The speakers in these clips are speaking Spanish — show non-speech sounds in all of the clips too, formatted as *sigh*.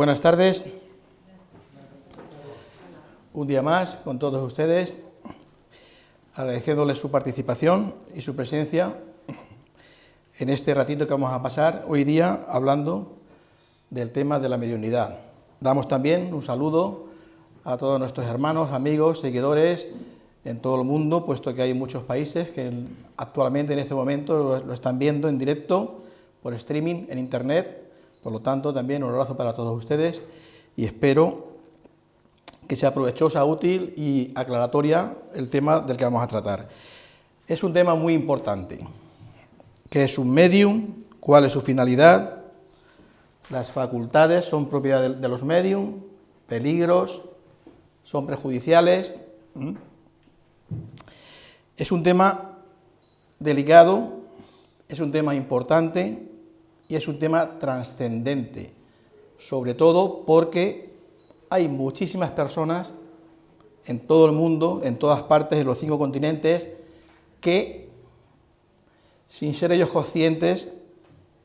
Buenas tardes. Un día más con todos ustedes, agradeciéndoles su participación y su presencia en este ratito que vamos a pasar hoy día hablando del tema de la mediunidad. Damos también un saludo a todos nuestros hermanos, amigos, seguidores en todo el mundo, puesto que hay muchos países que actualmente en este momento lo, están viendo en directo por streaming en internet. Por lo tanto, también un abrazo para todos ustedes y espero que sea provechosa, útil y aclaratoria el tema del que vamos a tratar. Es un tema muy importante. ¿Qué es un medium? ¿Cuál es su finalidad? Las facultades son propiedad de, los medium, peligros, son prejudiciales. Es un tema delicado, es un tema importante y es un tema trascendente, sobre todo porque hay muchísimas personas en todo el mundo, en todas partes de los cinco continentes, que sin ser ellos conscientes,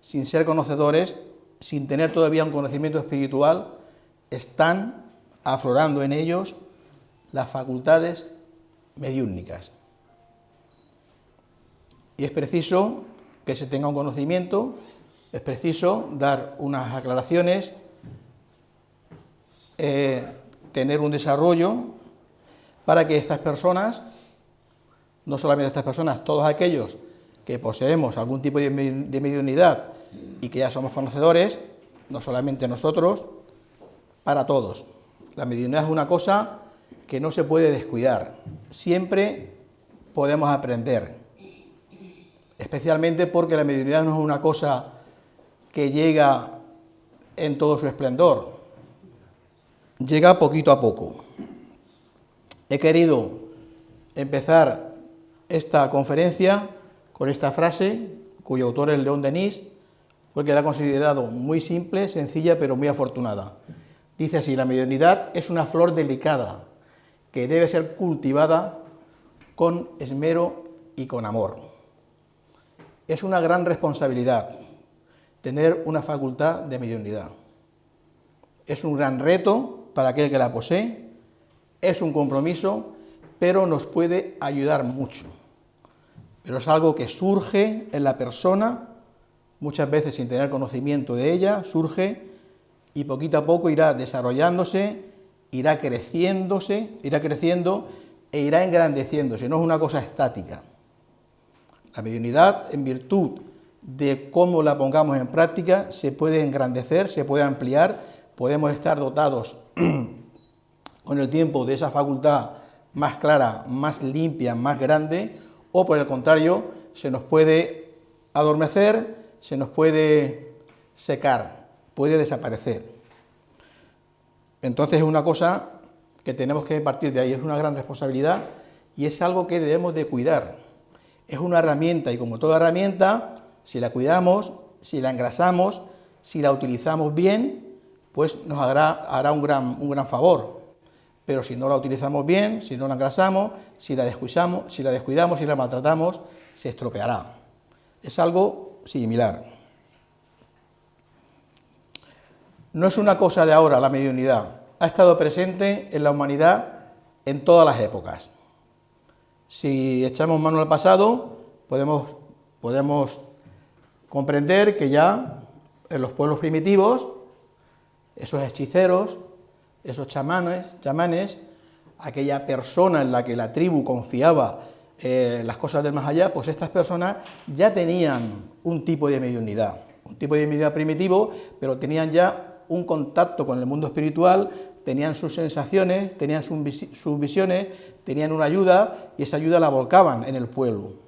sin ser conocedores, sin tener todavía un conocimiento espiritual, están aflorando en ellos las facultades mediúnicas. Y es preciso que se tenga un conocimiento, es preciso dar unas aclaraciones, eh, tener un desarrollo para que estas personas, no solamente estas personas, todos aquellos que poseemos algún tipo de, de mediunidad y que ya somos conocedores, no solamente nosotros, para todos. La mediunidad es una cosa que no se puede descuidar, siempre podemos aprender, especialmente porque la mediunidad no es una cosa que llega en todo su esplendor, llega poquito a poco. He querido empezar esta conferencia con esta frase, cuyo autor es León Denis, porque la ha considerado muy simple, sencilla, pero muy afortunada. Dice así, la mediunidad es una flor delicada que debe ser cultivada con esmero y con amor. Es una gran responsabilidad tener una facultad de mediunidad. Es un gran reto para aquel que la posee, es un compromiso, pero nos puede ayudar mucho. Pero es algo que surge en la persona, muchas veces sin tener conocimiento de ella, surge y poquito a poco irá desarrollándose, irá creciéndose, irá creciendo e irá engrandeciéndose, no es una cosa estática. La mediunidad, en virtud de cómo la pongamos en práctica, se puede engrandecer, se puede ampliar, podemos estar dotados *clears throat* con el tiempo de esa facultad más clara, más limpia, más grande, o por el contrario, se nos puede adormecer, se nos puede secar, puede desaparecer. Entonces es una cosa que tenemos que partir de ahí, es una gran responsabilidad y es algo que debemos de cuidar. Es una herramienta y como toda herramienta, si la cuidamos, si la engrasamos, si la utilizamos bien, pues nos hará, un, gran, un gran favor. Pero si no la utilizamos bien, si no la engrasamos, si la descuidamos, si la, descuidamos, si la maltratamos, se estropeará. Es algo similar. No es una cosa de ahora la mediunidad, ha estado presente en la humanidad en todas las épocas. Si echamos mano al pasado, podemos, podemos comprender que ya en los pueblos primitivos, esos hechiceros, esos chamanes, chamanes aquella persona en la que la tribu confiaba eh, las cosas del más allá, pues estas personas ya tenían un tipo de mediunidad, un tipo de mediunidad primitivo, pero tenían ya un contacto con el mundo espiritual, tenían sus sensaciones, tenían sus visiones, tenían una ayuda y esa ayuda la volcaban en el pueblo.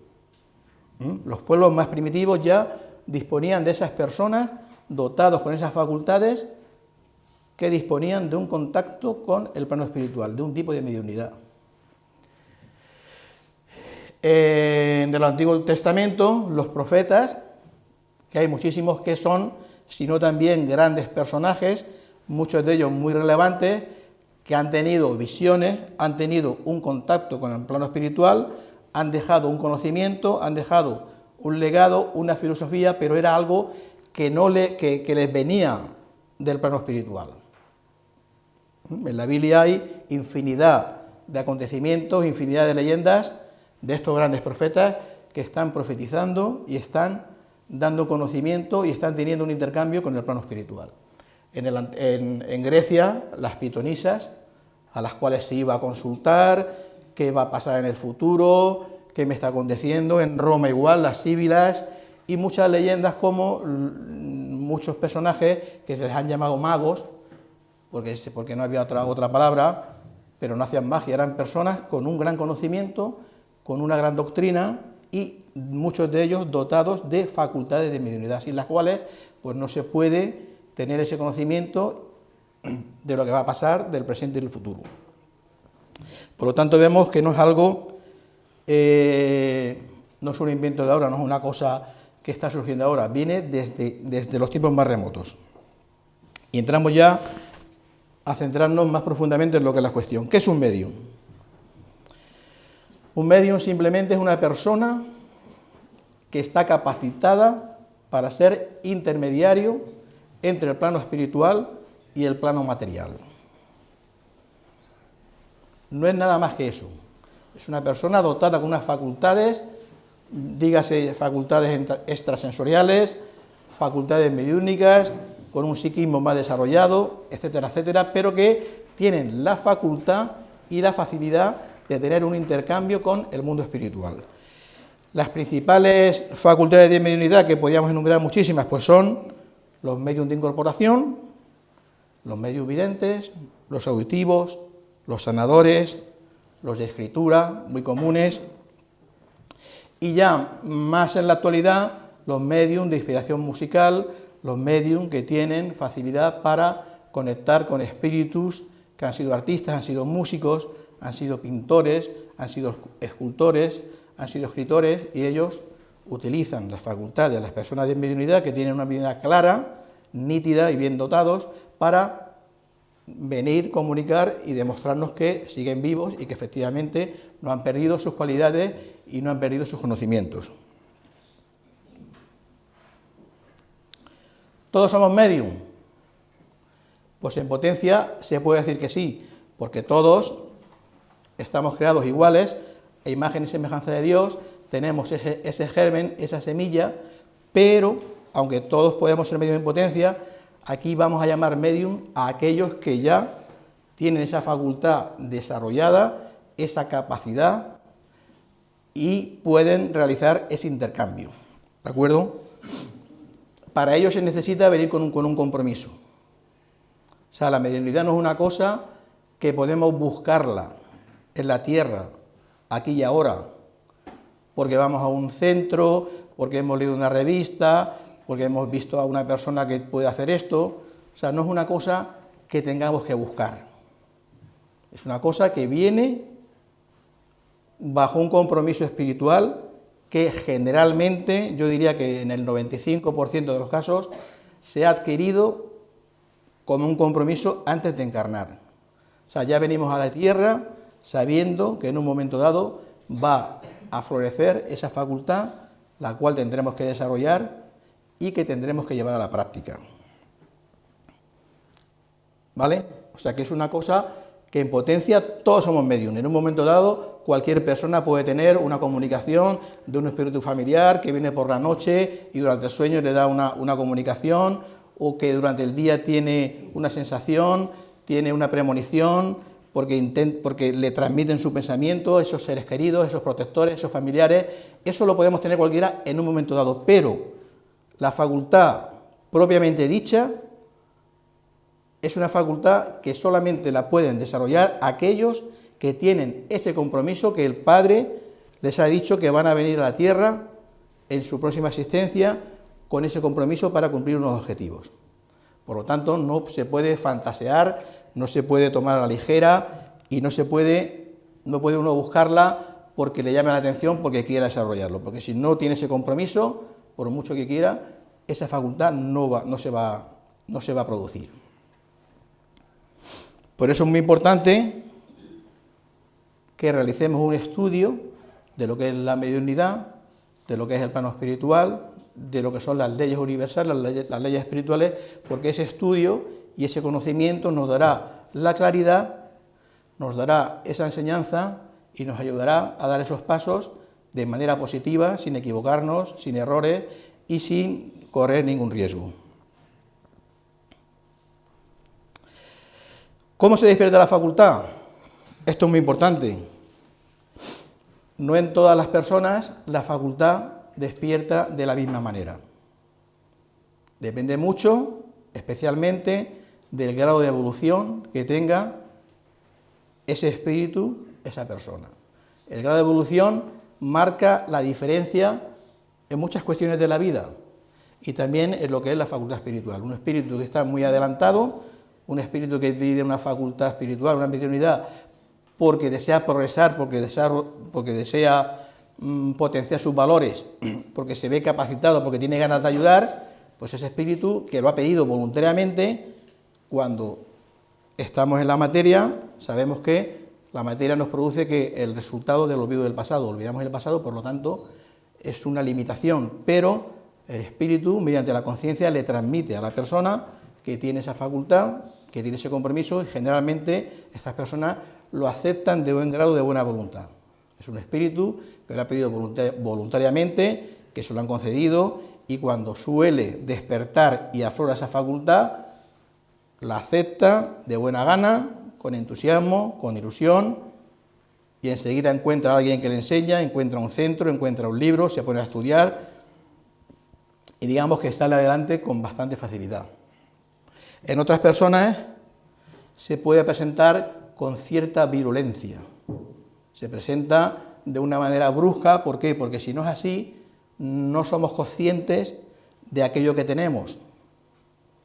¿Mm? Los pueblos más primitivos ya disponían de esas personas dotados con esas facultades que disponían de un contacto con el plano espiritual, de un tipo de mediunidad. En el Antiguo Testamento, los profetas, que hay muchísimos que son sino también grandes personajes, muchos de ellos muy relevantes, que han tenido visiones, han tenido un contacto con el plano espiritual, han dejado un conocimiento, han dejado un legado, una filosofía, pero era algo que, no le, que, les venía del plano espiritual. En la Biblia hay infinidad de acontecimientos, infinidad de leyendas de estos grandes profetas que están profetizando y están dando conocimiento y están teniendo un intercambio con el plano espiritual. En, Grecia, las pitonisas, a las cuales se iba a consultar, qué va a pasar en el futuro, qué me está aconteciendo, en Roma igual, las síbilas, y muchas leyendas como muchos personajes que se les han llamado magos, porque, porque no había otra, otra palabra, pero no hacían magia, eran personas con un gran conocimiento, con una gran doctrina y muchos de ellos dotados de facultades de mediunidad, sin las cuales pues no se puede tener ese conocimiento de lo que va a pasar del presente y del futuro. Por lo tanto vemos que no es algo, eh, no es un invento de ahora, no es una cosa que está surgiendo ahora, viene desde, desde los tiempos más remotos. Y entramos ya a centrarnos más profundamente en lo que es la cuestión. ¿Qué es un medium? Un medium simplemente es una persona que está capacitada para ser intermediario entre el plano espiritual y el plano material. No es nada más que eso. Es una persona dotada con unas facultades dígase facultades extrasensoriales, facultades mediúnicas, con un psiquismo más desarrollado, etcétera, etcétera, pero que tienen la facultad y la facilidad de tener un intercambio con el mundo espiritual. Las principales facultades de mediunidad, que podríamos enumerar muchísimas, pues son los medios de incorporación, los medios videntes, los auditivos, los sanadores, los de escritura, muy comunes, y ya más en la actualidad los medios de inspiración musical, los medios que tienen facilidad para conectar con espíritus que han sido artistas, han sido músicos, han sido pintores, han sido escultores, han sido escritores y ellos utilizan las facultades de las personas de mediunidad que tienen una vida clara, nítida y bien dotados para venir, comunicar y demostrarnos que siguen vivos y que efectivamente no han perdido sus cualidades y no han perdido sus conocimientos. ¿Todos somos medium? Pues en potencia se puede decir que sí, porque todos estamos creados iguales, a imagen y semejanza de Dios, tenemos ese, ese germen, esa semilla, pero aunque todos podemos ser medium en potencia, Aquí vamos a llamar medium a aquellos que ya tienen esa facultad desarrollada, esa capacidad y pueden realizar ese intercambio. ¿De acuerdo? Para ello se necesita venir con un, con un compromiso. O sea, la mediunidad no es una cosa que podemos buscarla en la tierra, aquí y ahora, porque vamos a un centro, porque hemos leído una revista, porque hemos visto a una persona que puede hacer esto, o sea, no es una cosa que tengamos que buscar, es una cosa que viene bajo un compromiso espiritual que generalmente, yo diría que en el 95% de los casos, se ha adquirido como un compromiso antes de encarnar. O sea, ya venimos a la tierra sabiendo que en un momento dado va a florecer esa facultad, la cual tendremos que desarrollar y que tendremos que llevar a la práctica. ¿Vale? O sea que es una cosa que en potencia todos somos medium. En un momento dado, cualquier persona puede tener una comunicación de un espíritu familiar que viene por la noche y durante el sueño le da una, comunicación, o que durante el día tiene una sensación, tiene una premonición, porque, porque le transmiten su pensamiento, esos seres queridos, esos protectores, esos familiares. Eso lo podemos tener cualquiera en un momento dado, pero la facultad propiamente dicha es una facultad que solamente la pueden desarrollar aquellos que tienen ese compromiso que el Padre les ha dicho que van a venir a la tierra en su próxima existencia con ese compromiso para cumplir unos objetivos. Por lo tanto, no se puede fantasear, no se puede tomar a la ligera y no se puede, no puede uno buscarla porque le llame la atención porque quiera desarrollarlo, porque si no tiene ese compromiso, por mucho que quiera, esa facultad no, se, va, a producir. Por eso es muy importante que realicemos un estudio de lo que es la mediunidad, de lo que es el plano espiritual, de lo que son las leyes universales, las leyes espirituales, porque ese estudio y ese conocimiento nos dará la claridad, nos dará esa enseñanza y nos ayudará a dar esos pasos de manera positiva, sin equivocarnos, sin errores y sin correr ningún riesgo. ¿Cómo se despierta la facultad? Esto es muy importante. No en todas las personas la facultad despierta de la misma manera. Depende mucho, especialmente, del grado de evolución que tenga ese espíritu, esa persona. El grado de evolución marca la diferencia en muchas cuestiones de la vida y también en lo que es la facultad espiritual. Un espíritu que está muy adelantado, un espíritu que tiene una facultad espiritual, una mediunidad, porque desea progresar, porque desea, porque desea mm, potenciar sus valores, *clears throat* porque se ve capacitado, porque tiene ganas de ayudar, pues ese espíritu que lo ha pedido voluntariamente, cuando estamos en la materia, sabemos que la materia nos produce que el resultado del olvido del pasado, olvidamos el pasado, por lo tanto, es una limitación, pero el espíritu, mediante la conciencia, le transmite a la persona que tiene esa facultad, que tiene ese compromiso, y generalmente estas personas lo aceptan de buen grado de buena voluntad. Es un espíritu que lo ha pedido voluntariamente, que se lo han concedido, y cuando suele despertar y aflora esa facultad, la acepta de buena gana, con entusiasmo, con ilusión, y enseguida encuentra a alguien que le enseña, encuentra un centro, encuentra un libro, se pone a estudiar, y digamos que sale adelante con bastante facilidad. En otras personas se puede presentar con cierta virulencia, se presenta de una manera brusca, ¿por qué? Porque si no es así, no somos conscientes de aquello que tenemos.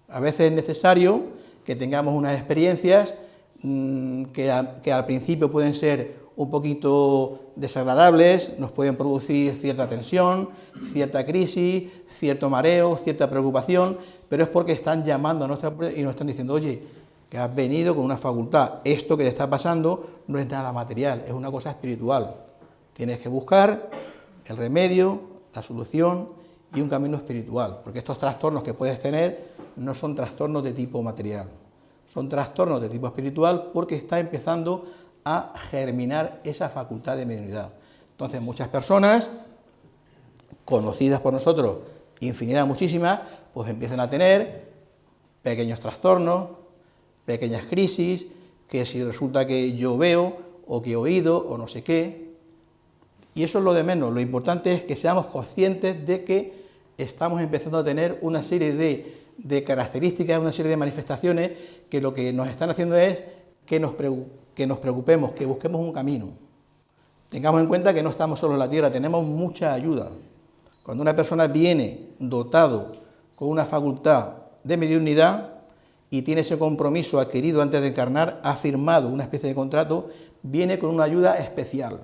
A veces es necesario que tengamos unas experiencias mm, que, al principio pueden ser un poquito desagradables, nos pueden producir cierta tensión, cierta crisis, cierto mareo, cierta preocupación, pero es porque están llamando a nuestra y nos están diciendo, oye, que has venido con una facultad, esto que te está pasando no es nada material, es una cosa espiritual. Tienes que buscar el remedio, la solución y un camino espiritual, porque estos trastornos que puedes tener no son trastornos de tipo material, son trastornos de tipo espiritual porque está empezando a germinar esa facultad de mediunidad. Entonces muchas personas, conocidas por nosotros, infinidad muchísimas, pues empiezan a tener pequeños trastornos, pequeñas crisis, que si resulta que yo veo, o que he oído, o no sé qué, y eso es lo de menos, lo importante es que seamos conscientes de que estamos empezando a tener una serie de, de características, una serie de manifestaciones que lo que nos están haciendo es que nos, que nos preocupemos, que busquemos un camino. Tengamos en cuenta que no estamos solo en la tierra, tenemos mucha ayuda. Cuando una persona viene dotado con una facultad de mediunidad y tiene ese compromiso adquirido antes de encarnar, ha firmado una especie de contrato, viene con una ayuda especial.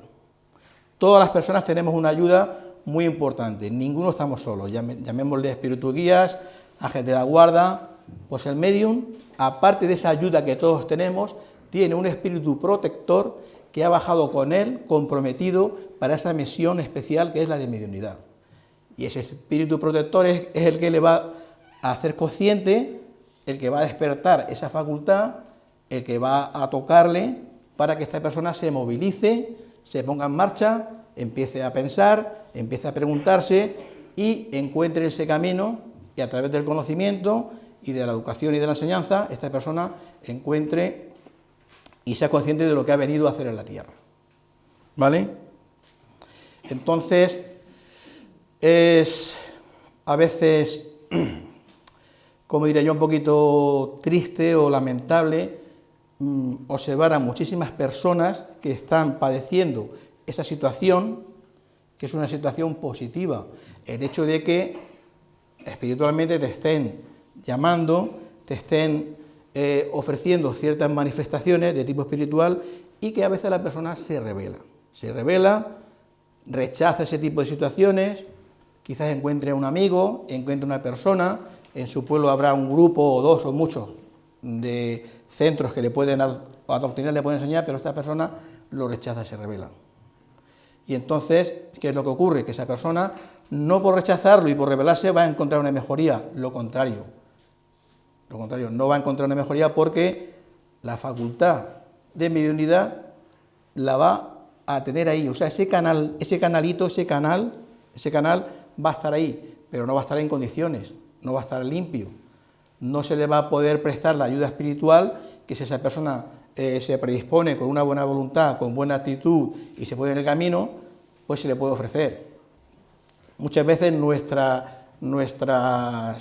Todas las personas tenemos una ayuda muy importante, ninguno estamos solos, llamémosle espíritu guías, ángeles de la guarda, pues el medium, aparte de esa ayuda que todos tenemos, tiene un espíritu protector que ha bajado con él, comprometido para esa misión especial que es la de mediunidad. Y ese espíritu protector es, el que le va a hacer consciente, el que va a despertar esa facultad, el que va a tocarle para que esta persona se movilice, se ponga en marcha, empiece a pensar, empiece a preguntarse y encuentre ese camino y a través del conocimiento y de la educación y de la enseñanza, esta persona encuentre y sea consciente de lo que ha venido a hacer en la tierra. ¿Vale? Entonces, es a veces, *clears throat* como diría yo, un poquito triste o lamentable mm, observar a muchísimas personas que están padeciendo esa situación, que es una situación positiva. El hecho de que espiritualmente te estén llamando, te estén eh, ofreciendo ciertas manifestaciones de tipo espiritual y que a veces la persona se revela. Se revela, rechaza ese tipo de situaciones, quizás encuentre un amigo, encuentre una persona, en su pueblo habrá un grupo o dos o muchos de centros que le pueden adoctrinar, le pueden enseñar, pero esta persona lo rechaza, se revela. Y entonces, ¿qué es lo que ocurre? Que esa persona no por rechazarlo y por rebelarse va a encontrar una mejoría, lo contrario. Lo contrario, no va a encontrar una mejoría porque la facultad de mediunidad la va a tener ahí. O sea, ese canal, ese canalito, ese canal, ese canal va a estar ahí, pero no va a estar en condiciones, no va a estar limpio. No se le va a poder prestar la ayuda espiritual que si esa persona eh, se predispone con una buena voluntad, con buena actitud y se pone en el camino, pues se le puede ofrecer. Muchas veces nuestra, *clears throat* nuestra,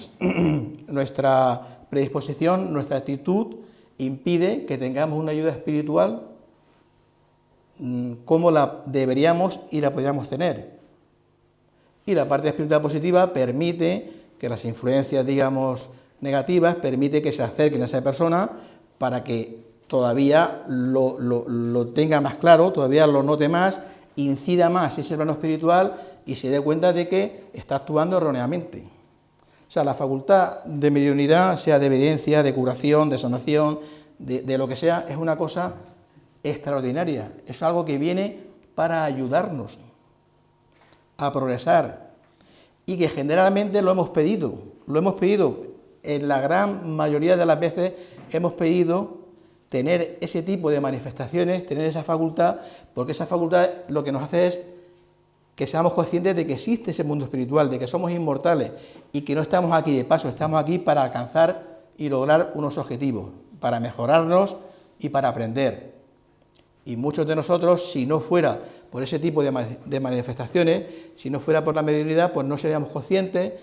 predisposición, nuestra actitud impide que tengamos una ayuda espiritual mm, como la deberíamos y la podríamos tener. Y la parte espiritual positiva permite que las influencias, digamos, negativas, permite que se acerquen a esa persona para que todavía lo, lo tenga más claro, todavía lo note más, incida más ese plano espiritual y se dé cuenta de que está actuando erróneamente. O sea, la facultad de mediunidad, sea de evidencia, de curación, de sanación, de, lo que sea, es una cosa extraordinaria. Es algo que viene para ayudarnos a progresar y que generalmente lo hemos pedido. Lo hemos pedido, en la gran mayoría de las veces hemos pedido tener ese tipo de manifestaciones, tener esa facultad, porque esa facultad lo que nos hace es que seamos conscientes de que existe ese mundo espiritual, de que somos inmortales y que no estamos aquí de paso, estamos aquí para alcanzar y lograr unos objetivos, para mejorarnos y para aprender. Y muchos de nosotros, si no fuera por ese tipo de, manifestaciones, si no fuera por la mediunidad, pues no seríamos conscientes,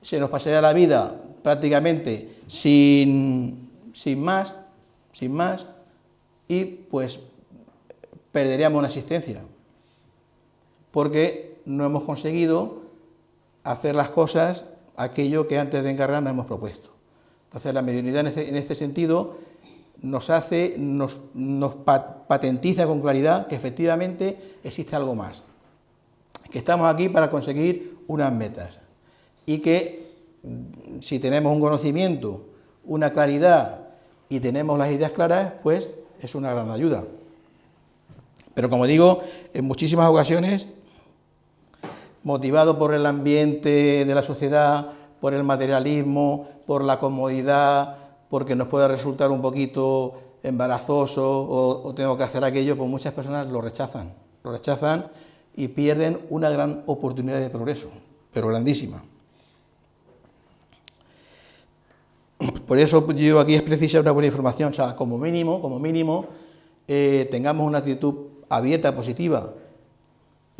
se nos pasaría la vida prácticamente sin, sin más, sin más, y pues perderíamos una existencia porque no hemos conseguido hacer las cosas aquello que antes de encargar nos hemos propuesto. Entonces la mediunidad en este, este sentido nos hace, nos, patentiza con claridad que efectivamente existe algo más, que estamos aquí para conseguir unas metas y que si tenemos un conocimiento, una claridad y tenemos las ideas claras, pues es una gran ayuda. Pero como digo, en muchísimas ocasiones motivado por el ambiente de la sociedad, por el materialismo, por la comodidad, porque nos puede resultar un poquito embarazoso o, tengo que hacer aquello, pues muchas personas lo rechazan, lo rechazan y pierden una gran oportunidad de progreso, pero grandísima. Por eso yo aquí es precisa una buena información, o sea, como mínimo, como mínimo, eh, tengamos una actitud abierta, positiva,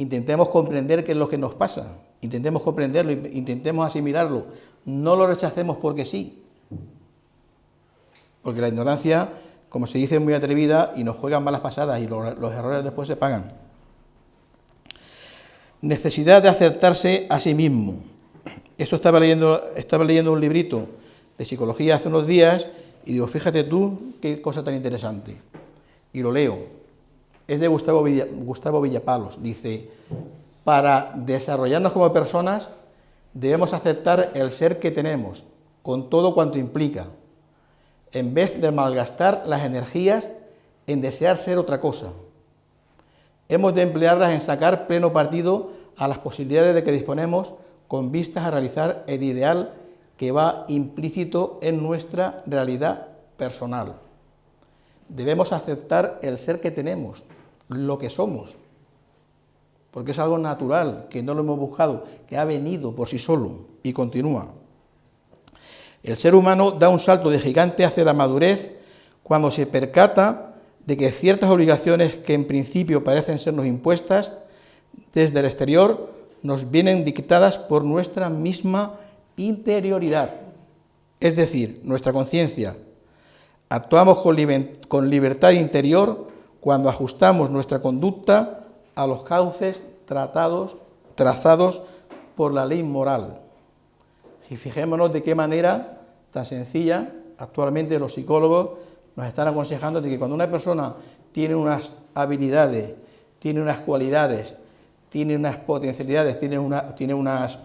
intentemos comprender qué es lo que nos pasa, intentemos comprenderlo, intentemos asimilarlo, no lo rechacemos porque sí, porque la ignorancia, como se dice, es muy atrevida y nos juegan malas pasadas y los, errores después se pagan. Necesidad de aceptarse a sí mismo. Esto estaba leyendo, estaba leyendo un librito de psicología hace unos días y digo, fíjate tú qué cosa tan interesante. Y lo leo es de Gustavo, Villapalos. Dice, para desarrollarnos como personas debemos aceptar el ser que tenemos, con todo cuanto implica, en vez de malgastar las energías en desear ser otra cosa. Hemos de emplearlas en sacar pleno partido a las posibilidades de que disponemos con vistas a realizar el ideal que va implícito en nuestra realidad personal. Debemos aceptar el ser que tenemos, lo que somos, porque es algo natural, que no lo hemos buscado, que ha venido por sí solo y continúa. El ser humano da un salto de gigante hacia la madurez cuando se percata de que ciertas obligaciones que en principio parecen sernos impuestas desde el exterior nos vienen dictadas por nuestra misma interioridad, es decir, nuestra conciencia. Actuamos con libertad interior cuando ajustamos nuestra conducta a los cauces tratados, trazados por la ley moral. Y fijémonos de qué manera tan sencilla actualmente los psicólogos nos están aconsejando de que cuando una persona tiene unas habilidades, tiene unas cualidades, tiene unas potencialidades, tiene, una, unas,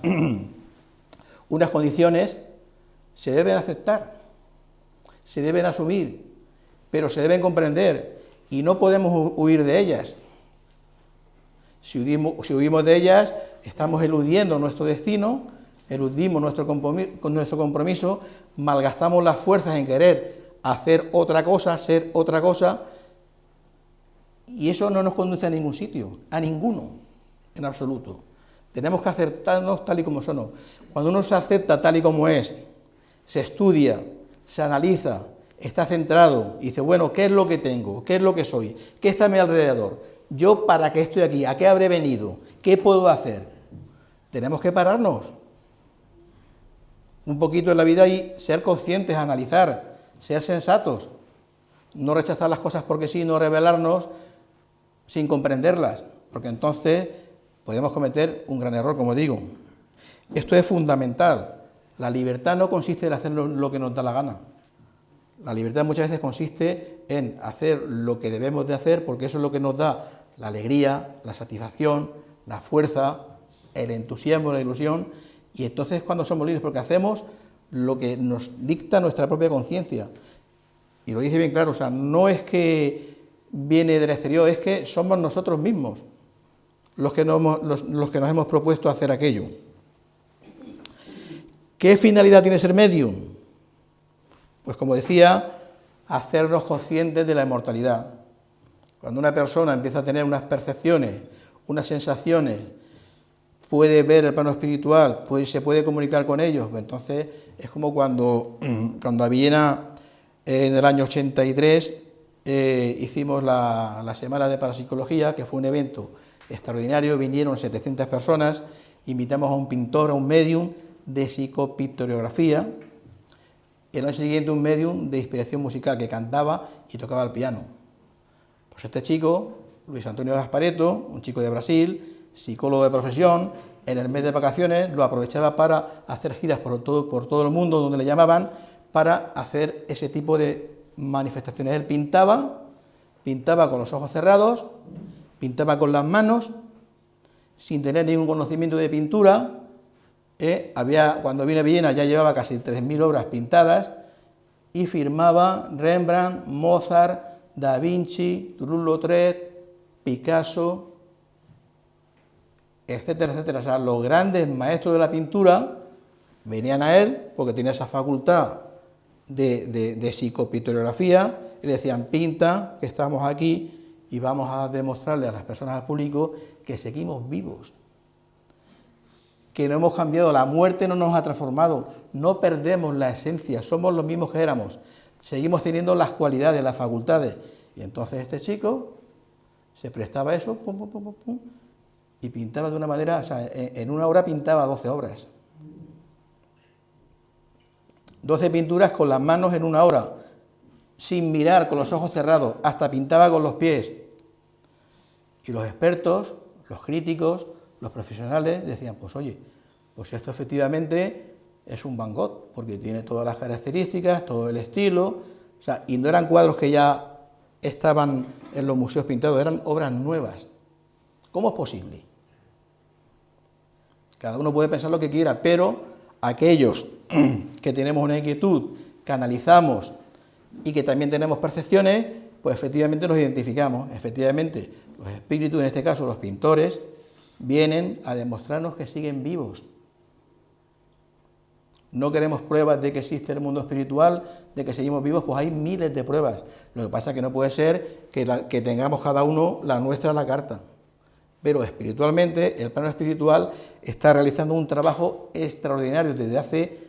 *clears throat* unas condiciones, se deben aceptar, se deben asumir, pero se deben comprender y no podemos huir de ellas. Si huimos, de ellas, estamos eludiendo nuestro destino, eludimos nuestro compromiso, nuestro compromiso, malgastamos las fuerzas en querer hacer otra cosa, ser otra cosa, y eso no nos conduce a ningún sitio, a ninguno, en absoluto. Tenemos que aceptarnos tal y como somos. Cuando uno se acepta tal y como es, se estudia, se analiza, está centrado y dice, bueno, ¿qué es lo que tengo? ¿Qué es lo que soy? ¿Qué está a mi alrededor? ¿Yo para qué estoy aquí? ¿A qué habré venido? ¿Qué puedo hacer? Tenemos que pararnos un poquito en la vida y ser conscientes, analizar, ser sensatos, no rechazar las cosas porque sí, no revelarnos sin comprenderlas, porque entonces podemos cometer un gran error, como digo. Esto es fundamental. La libertad no consiste en hacer lo que nos da la gana. La libertad muchas veces consiste en hacer lo que debemos de hacer, porque eso es lo que nos da la alegría, la satisfacción, la fuerza, el entusiasmo, la ilusión, y entonces cuando somos libres, porque hacemos lo que nos dicta nuestra propia conciencia. Y lo dice bien claro, o sea, no es que viene del exterior, es que somos nosotros mismos los que, los, que nos hemos propuesto hacer aquello. ¿Qué finalidad tiene ser medium? Pues como decía, hacernos conscientes de la inmortalidad. Cuando una persona empieza a tener unas percepciones, unas sensaciones, puede ver el plano espiritual, se puede comunicar con ellos, pues entonces es como cuando, *clears throat* cuando a Viena en el año 83 eh, hicimos la, la Semana de Parapsicología, que fue un evento extraordinario, vinieron 700 personas, invitamos a un pintor, a un medium de psicopictoriografía, el año siguiente un medium de inspiración musical que cantaba y tocaba el piano. Pues este chico, Luis Antonio Gaspareto, un chico de Brasil, psicólogo de profesión, en el mes de vacaciones lo aprovechaba para hacer giras por todo, por todo el mundo donde le llamaban para hacer ese tipo de manifestaciones. Él pintaba, pintaba con los ojos cerrados, pintaba con las manos, sin tener ningún conocimiento de pintura, ¿eh? había, cuando vine a Viena ya llevaba casi 3.000 obras pintadas, y firmaba Rembrandt, Mozart, Da Vinci, Toulouse-Lautrec, Picasso, etcétera, etcétera. O sea, los grandes maestros de la pintura venían a él porque tenía esa facultad de, de, de y le decían, pinta, que estamos aquí, y vamos a demostrarle a las personas, al público, que seguimos vivos, que no hemos cambiado, la muerte no nos ha transformado, no perdemos la esencia, somos los mismos que éramos, seguimos teniendo las cualidades, las facultades. Y entonces este chico se prestaba a eso, y pintaba de una manera, o sea, en una hora pintaba 12 obras. 12 pinturas con las manos en una hora, sin mirar, con los ojos cerrados, hasta pintaba con los pies. Y los expertos, los críticos, los profesionales decían, pues oye, pues esto efectivamente es un Van Gogh, porque tiene todas las características, todo el estilo, o sea, y no eran cuadros que ya estaban en los museos pintados, eran obras nuevas. ¿Cómo es posible? Cada uno puede pensar lo que quiera, pero aquellos *clears throat* que tenemos una inquietud, que analizamos y que también tenemos percepciones, pues efectivamente nos identificamos. Efectivamente, los espíritus, en este caso los pintores, vienen a demostrarnos que siguen vivos. No queremos pruebas de que existe el mundo espiritual, de que seguimos vivos, pues hay miles de pruebas. Lo que pasa es que no puede ser que, tengamos cada uno la nuestra la carta. Pero espiritualmente, el plano espiritual está realizando un trabajo extraordinario desde hace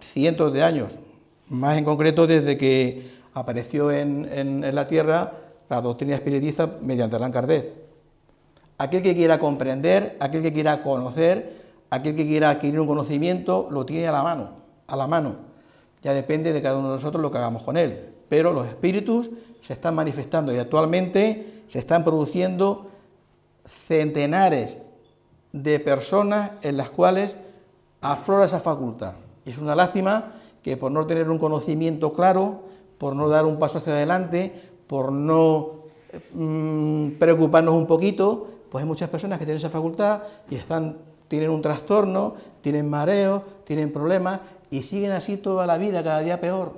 cientos de años, más en concreto desde que apareció en, la Tierra la doctrina espiritista mediante Allan Kardec. Aquel que quiera comprender, aquel que quiera conocer, aquel que quiera adquirir un conocimiento, lo tiene a la mano, a la mano. Ya depende de cada uno de nosotros lo que hagamos con él. Pero los espíritus se están manifestando y actualmente se están produciendo centenares de personas en las cuales aflora esa facultad. Es una lástima que por no tener un conocimiento claro, por no dar un paso hacia adelante, por no mm, preocuparnos un poquito, pues hay muchas personas que tienen esa facultad y están, tienen un trastorno, tienen mareos, tienen problemas y siguen así toda la vida, cada día peor.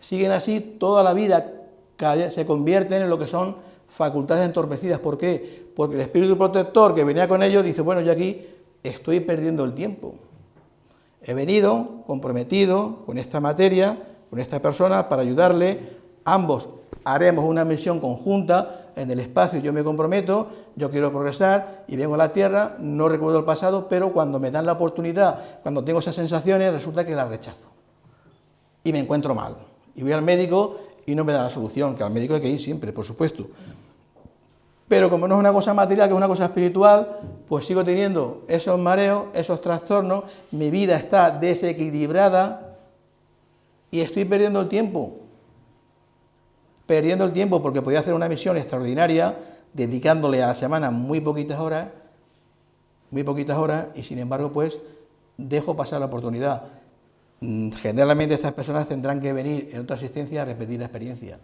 Siguen así toda la vida, cada día se convierten en lo que son facultades entorpecidas. ¿Por qué? Porque el espíritu protector que venía con ellos dice, bueno, yo aquí estoy perdiendo el tiempo. He venido comprometido con esta materia, con esta persona, para ayudarle. Ambos haremos una misión conjunta en el espacio, yo me comprometo, yo quiero progresar y vengo a la Tierra, no recuerdo el pasado, pero cuando me dan la oportunidad, cuando tengo esas sensaciones, resulta que las rechazo. Y me encuentro mal. Y voy al médico y no me da la solución, que al médico hay que ir siempre, por supuesto. Pero como no es una cosa material, que es una cosa espiritual, pues sigo teniendo esos mareos, esos trastornos, mi vida está desequilibrada y estoy perdiendo el tiempo. Perdiendo el tiempo porque podía hacer una misión extraordinaria, dedicándole a la semana muy poquitas horas, muy poquitas horas, y sin embargo, pues dejo pasar la oportunidad. Mm, generalmente estas personas tendrán que venir en otra asistencia a repetir la experiencia,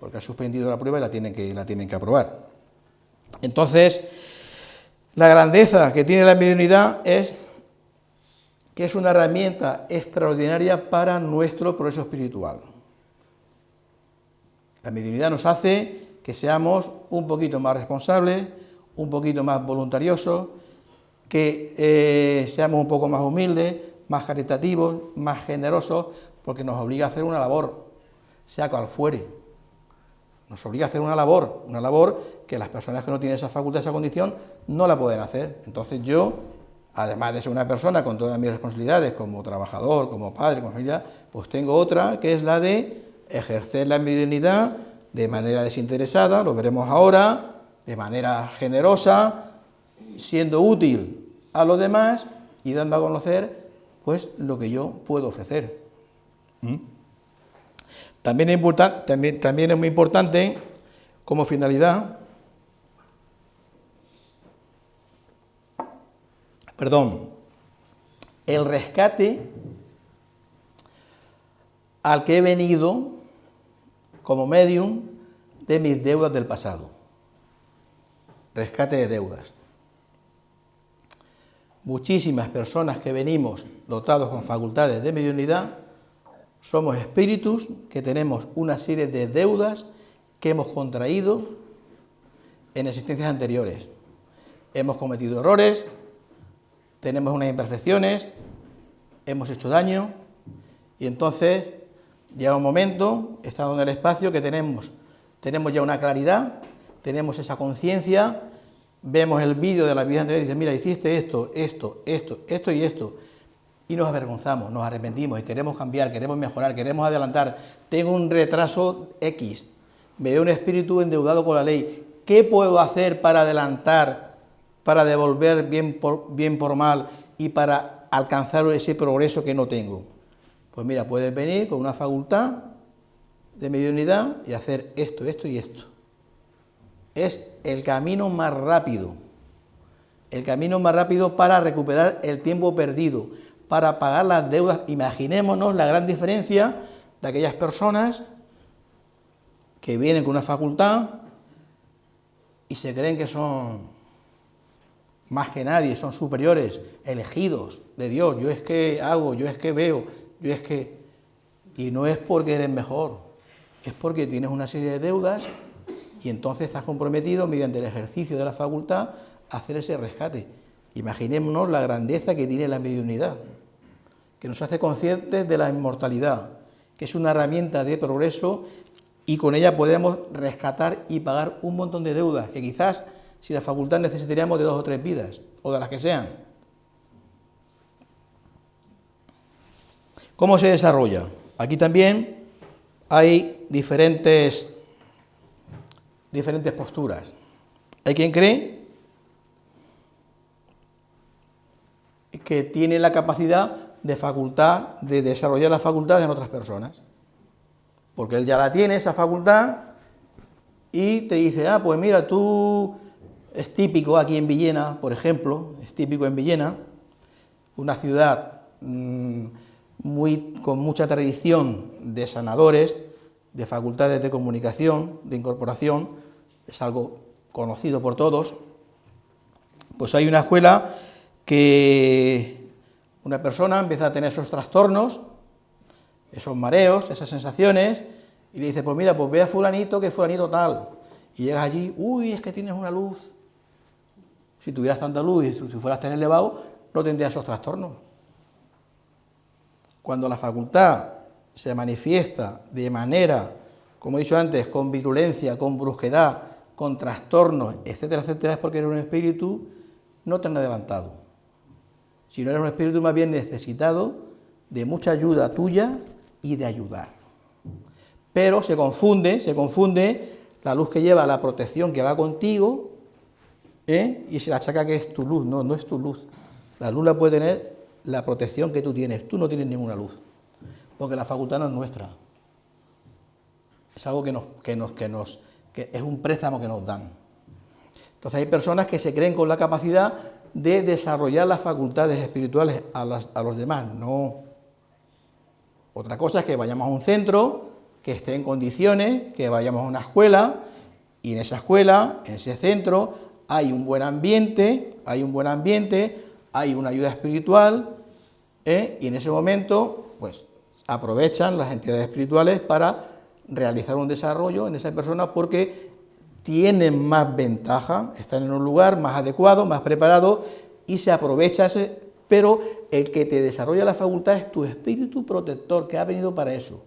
porque han suspendido la prueba y la tienen que, la tienen que aprobar. Entonces, la grandeza que tiene la mediunidad es que es una herramienta extraordinaria para nuestro progreso espiritual. La mediunidad nos hace que seamos un poquito más responsables, un poquito más voluntariosos, que eh, seamos un poco más humildes, más caritativos, más generosos, porque nos obliga a hacer una labor, sea cual fuere. Nos obliga a hacer una labor, una labor que las personas que no tienen esa facultad, esa condición, no la pueden hacer. Entonces yo, además de ser una persona con todas mis responsabilidades, como trabajador, como padre, como familia, pues tengo otra, que es la de ejercer la mediunidad de manera desinteresada, lo veremos ahora, de manera generosa, siendo útil a los demás y dando a conocer pues lo que yo puedo ofrecer. ¿Mm? También, es también, también es muy importante como finalidad, perdón, el rescate al que he venido como medium de mis deudas del pasado. Rescate de deudas. Muchísimas personas que venimos dotados con facultades de mediunidad somos espíritus que tenemos una serie de deudas que hemos contraído en existencias anteriores. Hemos cometido errores, tenemos unas imperfecciones, hemos hecho daño y entonces llega un momento, estando en el espacio, que tenemos, tenemos ya una claridad, tenemos esa conciencia, vemos el vídeo de la vida anterior y dice, mira, hiciste esto, esto, esto, esto y esto, y nos avergonzamos, nos arrepentimos y queremos cambiar, queremos mejorar, queremos adelantar. Tengo un retraso X, me veo un espíritu endeudado con la ley. ¿Qué puedo hacer para adelantar, para devolver bien por mal y para alcanzar ese progreso que no tengo? Pues mira, puedes venir con una facultad de mediunidad y hacer esto, esto y esto. Es el camino más rápido, el camino más rápido para recuperar el tiempo perdido, para pagar las deudas. Imaginémonos la gran diferencia de aquellas personas que vienen con una facultad y se creen que son más que nadie, son superiores, elegidos de Dios. Yo es que hago, yo es que veo, yo es que... Y no es porque eres mejor, es porque tienes una serie de deudas y entonces estás comprometido mediante el ejercicio de la facultad a hacer ese rescate. Imaginémonos la grandeza que tiene la mediunidad que nos hace conscientes de la inmortalidad, que es una herramienta de progreso y con ella podemos rescatar y pagar un montón de deudas que quizás si la facultad necesitaríamos de dos o tres vidas, o de las que sean. ¿Cómo se desarrolla? Aquí también hay diferentes, diferentes posturas. Hay quien cree que tiene la capacidad de facultad, de desarrollar la facultad en otras personas. Porque él ya la tiene, esa facultad, y te dice, ah, pues mira, tú, es típico aquí en Villena, por ejemplo, es típico en Villena, una ciudad mm, muy, con mucha tradición de sanadores, de facultades de comunicación, de incorporación, es algo conocido por todos, pues hay una escuela que una persona empieza a tener esos trastornos, esos mareos, esas sensaciones, y le dice, pues mira, pues ve a fulanito que fulanito tal, y llegas allí, uy, es que tienes una luz. Si tuvieras tanta luz y si fueras tan elevado, no tendrías esos trastornos. Cuando la facultad se manifiesta de manera, como he dicho antes, con virulencia, con brusquedad, con trastornos, etcétera, etcétera, es porque eres un espíritu no tan adelantado, sino eres un espíritu más bien necesitado de mucha ayuda tuya y de ayudar. Pero se confunde, se confunde la luz que lleva la protección que va contigo ¿eh? y se la achaca que es tu luz, no, no es tu luz. La luz la puede tener la protección que tú tienes, tú no tienes ninguna luz, porque la facultad no es nuestra. Es algo que nos, que nos, que nos, que es un préstamo que nos dan. Entonces hay personas que se creen con la capacidad de desarrollar las facultades espirituales a, a los demás, no. Otra cosa es que vayamos a un centro, que esté en condiciones, que vayamos a una escuela, y en esa escuela, en ese centro, hay un buen ambiente, hay un buen ambiente, hay una ayuda espiritual, ¿eh? y en ese momento, pues, aprovechan las entidades espirituales para realizar un desarrollo en esa persona porque tienen más ventaja, están en un lugar más adecuado, más preparado, y se aprovecha ese pero el que te desarrolla la facultad es tu espíritu protector que ha venido para eso.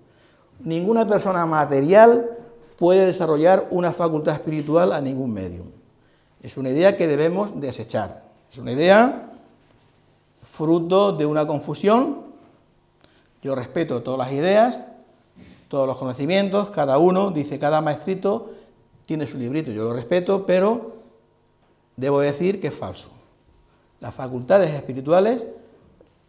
Ninguna persona material puede desarrollar una facultad espiritual a ningún medio. Es una idea que debemos desechar. Es una idea fruto de una confusión. Yo respeto todas las ideas, todos los conocimientos, cada uno, dice cada maestrito, tiene su librito, yo lo respeto, pero debo decir que es falso. Las facultades espirituales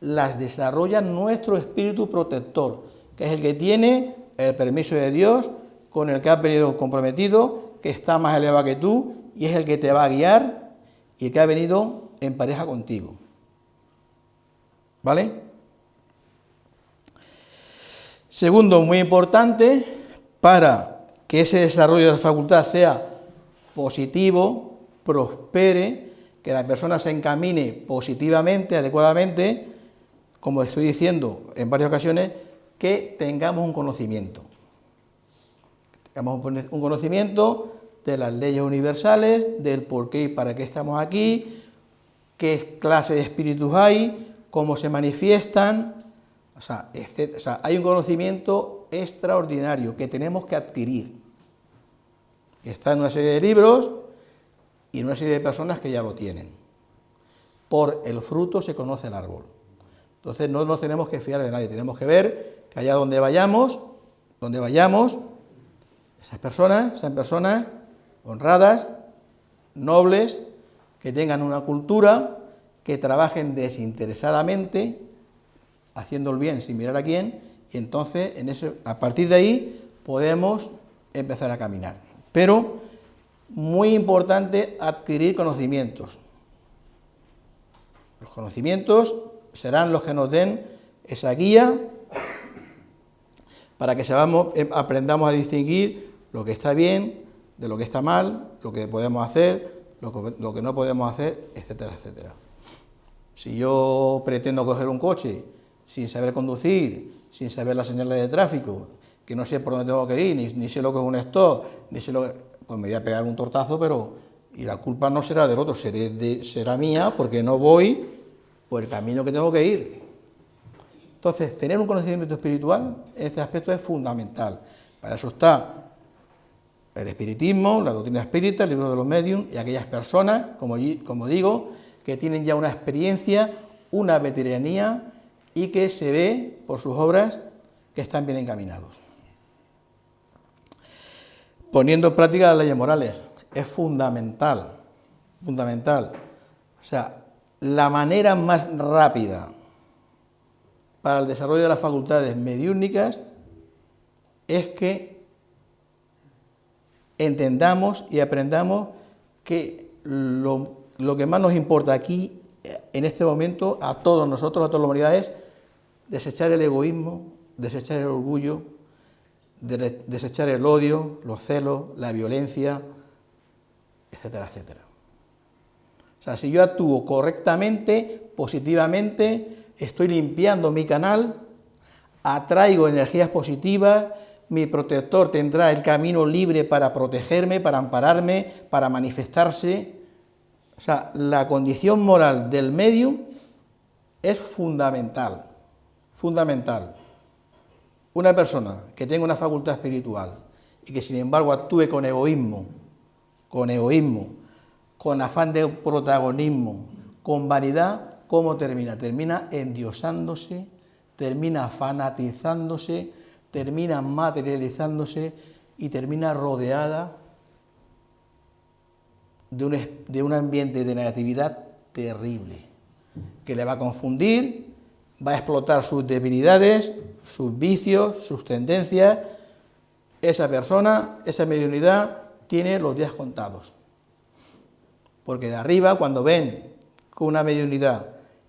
las desarrolla nuestro espíritu protector, que es el que tiene el permiso de Dios, con el que ha venido comprometido, que está más elevado que tú, y es el que te va a guiar y el que ha venido en pareja contigo. ¿Vale? Segundo, muy importante, para que ese desarrollo de la facultad sea positivo, prospere, que la persona se encamine positivamente, adecuadamente, como estoy diciendo en varias ocasiones, que tengamos un conocimiento. Tengamos un conocimiento de las leyes universales, del por qué y para qué estamos aquí, qué clase de espíritus hay, cómo se manifiestan, o sea, hay un conocimiento extraordinario que tenemos que adquirir. Está en una serie de libros, y una serie de personas que ya lo tienen. Por el fruto se conoce el árbol. Entonces no nos tenemos que fiar de nadie, tenemos que ver que allá donde vayamos, donde vayamos, esas personas sean personas honradas, nobles, que tengan una cultura, que trabajen desinteresadamente, haciendo el bien sin mirar a quién, y entonces en a partir de ahí podemos empezar a caminar. Pero muy importante adquirir conocimientos. Los conocimientos serán los que nos den esa guía para que eh, aprendamos a distinguir lo que está bien de lo que está mal, lo que podemos hacer, lo que, lo que no podemos hacer, etcétera, etcétera. Si yo pretendo coger un coche sin saber conducir, sin saber las señales de tráfico, que no sé por dónde tengo que ir, ni, ni sé lo que es un stop, ni sé lo que pues me voy a pegar un tortazo, pero y la culpa no será del otro, será mía porque no voy por el camino que tengo que ir. Entonces, tener un conocimiento espiritual en este aspecto es fundamental. Para eso está el espiritismo, la doctrina espírita, el libro de los medios y aquellas personas, como, como digo, que tienen ya una experiencia, una veteranía y que se ve por sus obras que están bien encaminados poniendo en práctica las leyes morales. Es fundamental, fundamental. O sea, la manera más rápida para el desarrollo de las facultades mediúnicas es que entendamos y aprendamos que lo, lo, que más nos importa aquí, en este momento, a todos nosotros, a toda la humanidad, es desechar el egoísmo, desechar el orgullo, de desechar el odio, los celos, la violencia, etcétera, etcétera. O sea, si yo actúo correctamente, positivamente, estoy limpiando mi canal, atraigo energías positivas, mi protector tendrá el camino libre para protegerme, para ampararme, para manifestarse. O sea, la condición moral del medium es fundamental, fundamental. Una persona que tenga una facultad espiritual y que sin embargo actúe con egoísmo, con egoísmo, con afán de protagonismo, con vanidad, ¿cómo termina? Termina endiosándose, termina fanatizándose, termina materializándose y termina rodeada de un, de un ambiente de negatividad terrible, que le va a confundir, va a explotar sus debilidades, sus vicios, sus tendencias. Esa persona, esa mediunidad, tiene los días contados. Porque de arriba, cuando ven que una mediunidad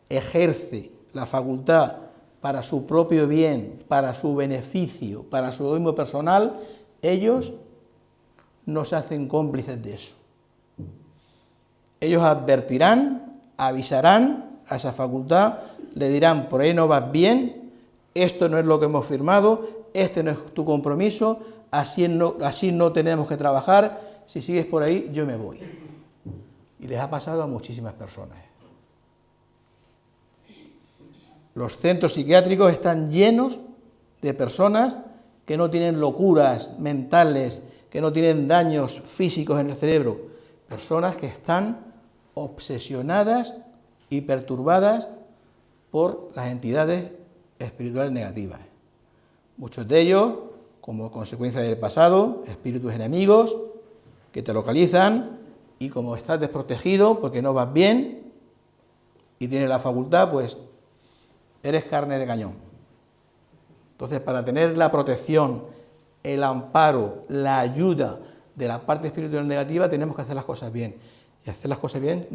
ejerce la facultad para su propio bien, para su beneficio, para su egoísmo personal, ellos no se hacen cómplices de eso. Ellos advertirán, avisarán a esa facultad, le dirán, por ahí no vas bien, esto no es lo que hemos firmado, este no es tu compromiso, así no, así no tenemos que trabajar, si sigues por ahí yo me voy. Y les ha pasado a muchísimas personas. Los centros psiquiátricos están llenos de personas que no tienen locuras mentales, que no tienen daños físicos en el cerebro, personas que están obsesionadas y perturbadas por las entidades espirituales negativas. Muchos de ellos, como consecuencia del pasado, espíritus enemigos que te localizan y como estás desprotegido porque no vas bien y tienes la facultad, pues eres carne de cañón. Entonces, para tener la protección, el amparo, la ayuda de la parte espiritual negativa, tenemos que hacer las cosas bien. Y hacer las cosas bien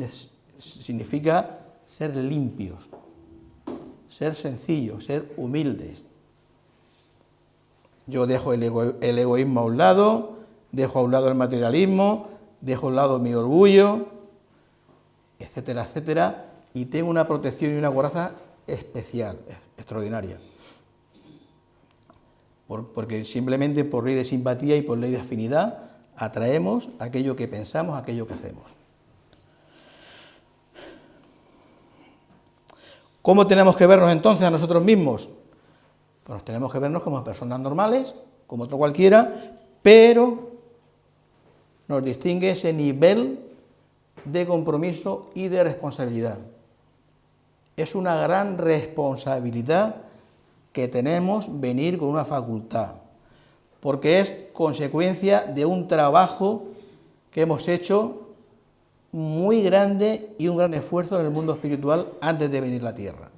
significa ser limpios, ser sencillos, ser humildes. Yo dejo el, el egoísmo a un lado, dejo a un lado el materialismo, dejo a un lado mi orgullo, etcétera, etcétera, y tengo una protección y una coraza especial, extraordinaria. porque simplemente por ley de simpatía y por ley de afinidad atraemos aquello que pensamos, aquello que hacemos. ¿Cómo tenemos que vernos entonces a nosotros mismos? Pues tenemos que vernos como personas normales, como otro cualquiera, pero nos distingue ese nivel de compromiso y de responsabilidad es una gran responsabilidad que tenemos venir con una facultad, porque es consecuencia de un trabajo que hemos hecho muy grande y un gran esfuerzo en el mundo espiritual antes de venir a la tierra.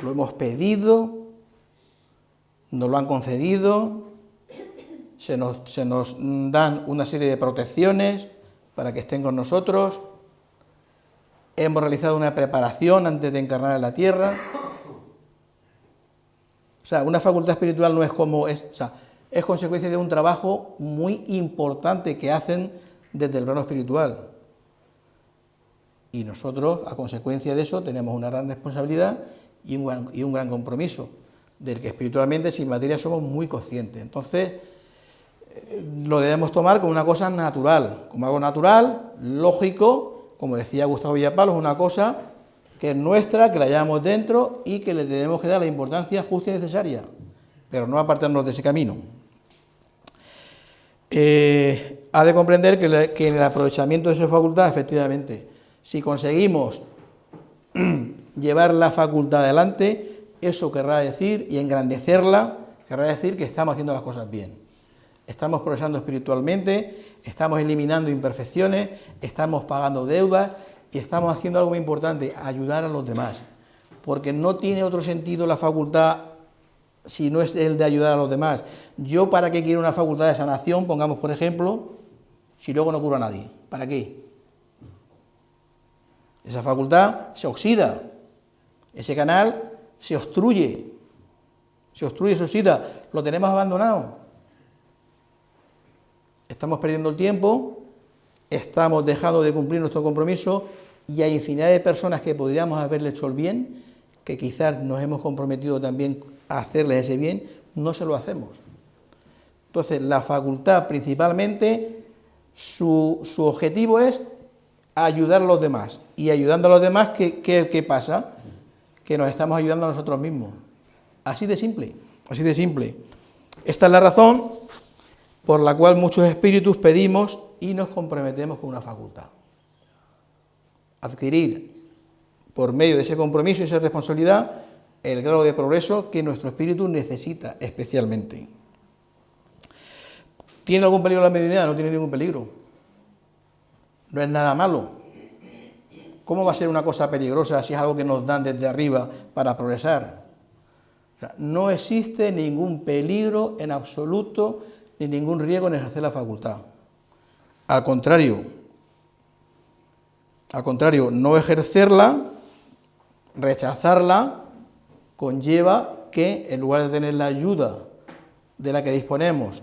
Lo hemos pedido, nos lo han concedido, se nos, se nos dan una serie de protecciones para que estén con nosotros, hemos realizado una preparación antes de encarnar en la tierra. O sea, una facultad espiritual no es como es, o sea, es consecuencia de un trabajo muy importante que hacen desde el plano espiritual. Y nosotros, a consecuencia de eso, tenemos una gran responsabilidad y un gran, compromiso, del que espiritualmente, sin materia, somos muy conscientes. Entonces, eh, lo debemos tomar como una cosa natural, como algo natural, lógico, como decía Gustavo Villapalos, una cosa que es nuestra, que la llevamos dentro y que le tenemos que dar la importancia justa y necesaria, pero no apartarnos de ese camino. Eh, ha de comprender que, en el aprovechamiento de su facultad, efectivamente, si conseguimos *clears throat* llevar la facultad adelante, eso querrá decir, y engrandecerla, querrá decir que estamos haciendo las cosas bien estamos progresando espiritualmente, estamos eliminando imperfecciones, estamos pagando deudas y estamos haciendo algo muy importante, ayudar a los demás. Porque no tiene otro sentido la facultad si no es el de ayudar a los demás. Yo, ¿para qué quiero una facultad de sanación? Pongamos, por ejemplo, si luego no curo a nadie. ¿Para qué? Esa facultad se oxida, ese canal se obstruye, se obstruye, se oxida, lo tenemos abandonado. Estamos perdiendo el tiempo, estamos dejando de cumplir nuestro compromiso. Y hay infinidad de personas que podríamos haberle hecho el bien, que quizás nos hemos comprometido también a hacerles ese bien, no se lo hacemos. Entonces, la facultad principalmente, su, objetivo es ayudar a los demás. Y ayudando a los demás, ¿qué, ¿qué, pasa? Que nos estamos ayudando a nosotros mismos. Así de simple, así de simple. Esta es la razón por la cual muchos espíritus pedimos y nos comprometemos con una facultad. Adquirir por medio de ese compromiso y esa responsabilidad el grado de progreso que nuestro espíritu necesita especialmente. ¿Tiene algún peligro la mediunidad? No tiene ningún peligro. No es nada malo. ¿Cómo va a ser una cosa peligrosa si es algo que nos dan desde arriba para progresar? no existe ningún peligro en absoluto ni ningún riesgo en ejercer la facultad. Al contrario, al contrario, no ejercerla, rechazarla, conlleva que en lugar de tener la ayuda de la que disponemos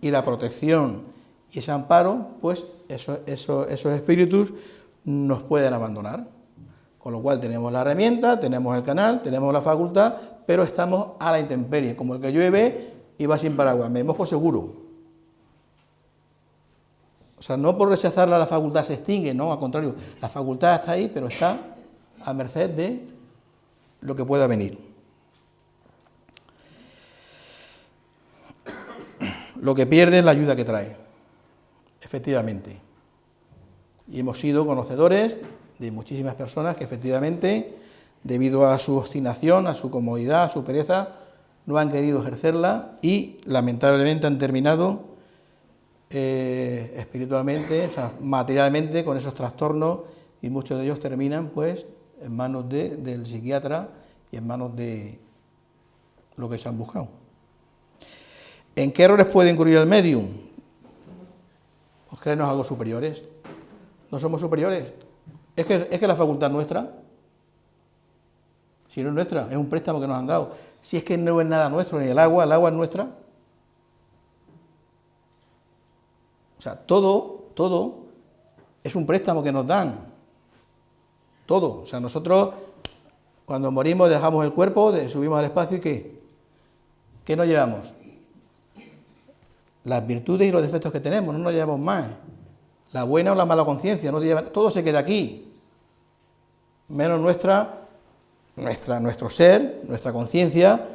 y la protección y ese amparo, pues esos espíritus nos pueden abandonar. Con lo cual tenemos la herramienta, tenemos el canal, tenemos la facultad, pero estamos a la intemperie, como el que llueve y va sin paraguas, me mojo seguro. O sea, no por rechazarla la facultad se extingue, no, al contrario, la facultad está ahí, pero está a merced de lo que pueda venir. Lo que pierde es la ayuda que trae, efectivamente. Y hemos sido conocedores de muchísimas personas que efectivamente, debido a su obstinación, a su comodidad, a su pereza, no han querido ejercerla y lamentablemente han terminado eh, espiritualmente, o sea, materialmente con esos trastornos y muchos de ellos terminan pues en manos del psiquiatra y en manos de lo que se han buscado. ¿En qué errores puede incurrir el medium? Pues creernos algo superiores. No somos superiores. Es que, es que la facultad nuestra, si no es nuestra, es un préstamo que nos han dado. Si es que no es nada nuestro, ni el agua, el agua es nuestra. O sea, todo, todo es un préstamo que nos dan. Todo. O sea, nosotros cuando morimos dejamos el cuerpo, subimos al espacio y ¿qué? ¿Qué nos llevamos? Las virtudes y los defectos que tenemos, no nos llevamos más. La buena o la mala conciencia, todo se queda aquí. Menos nuestra, nuestro ser, nuestra conciencia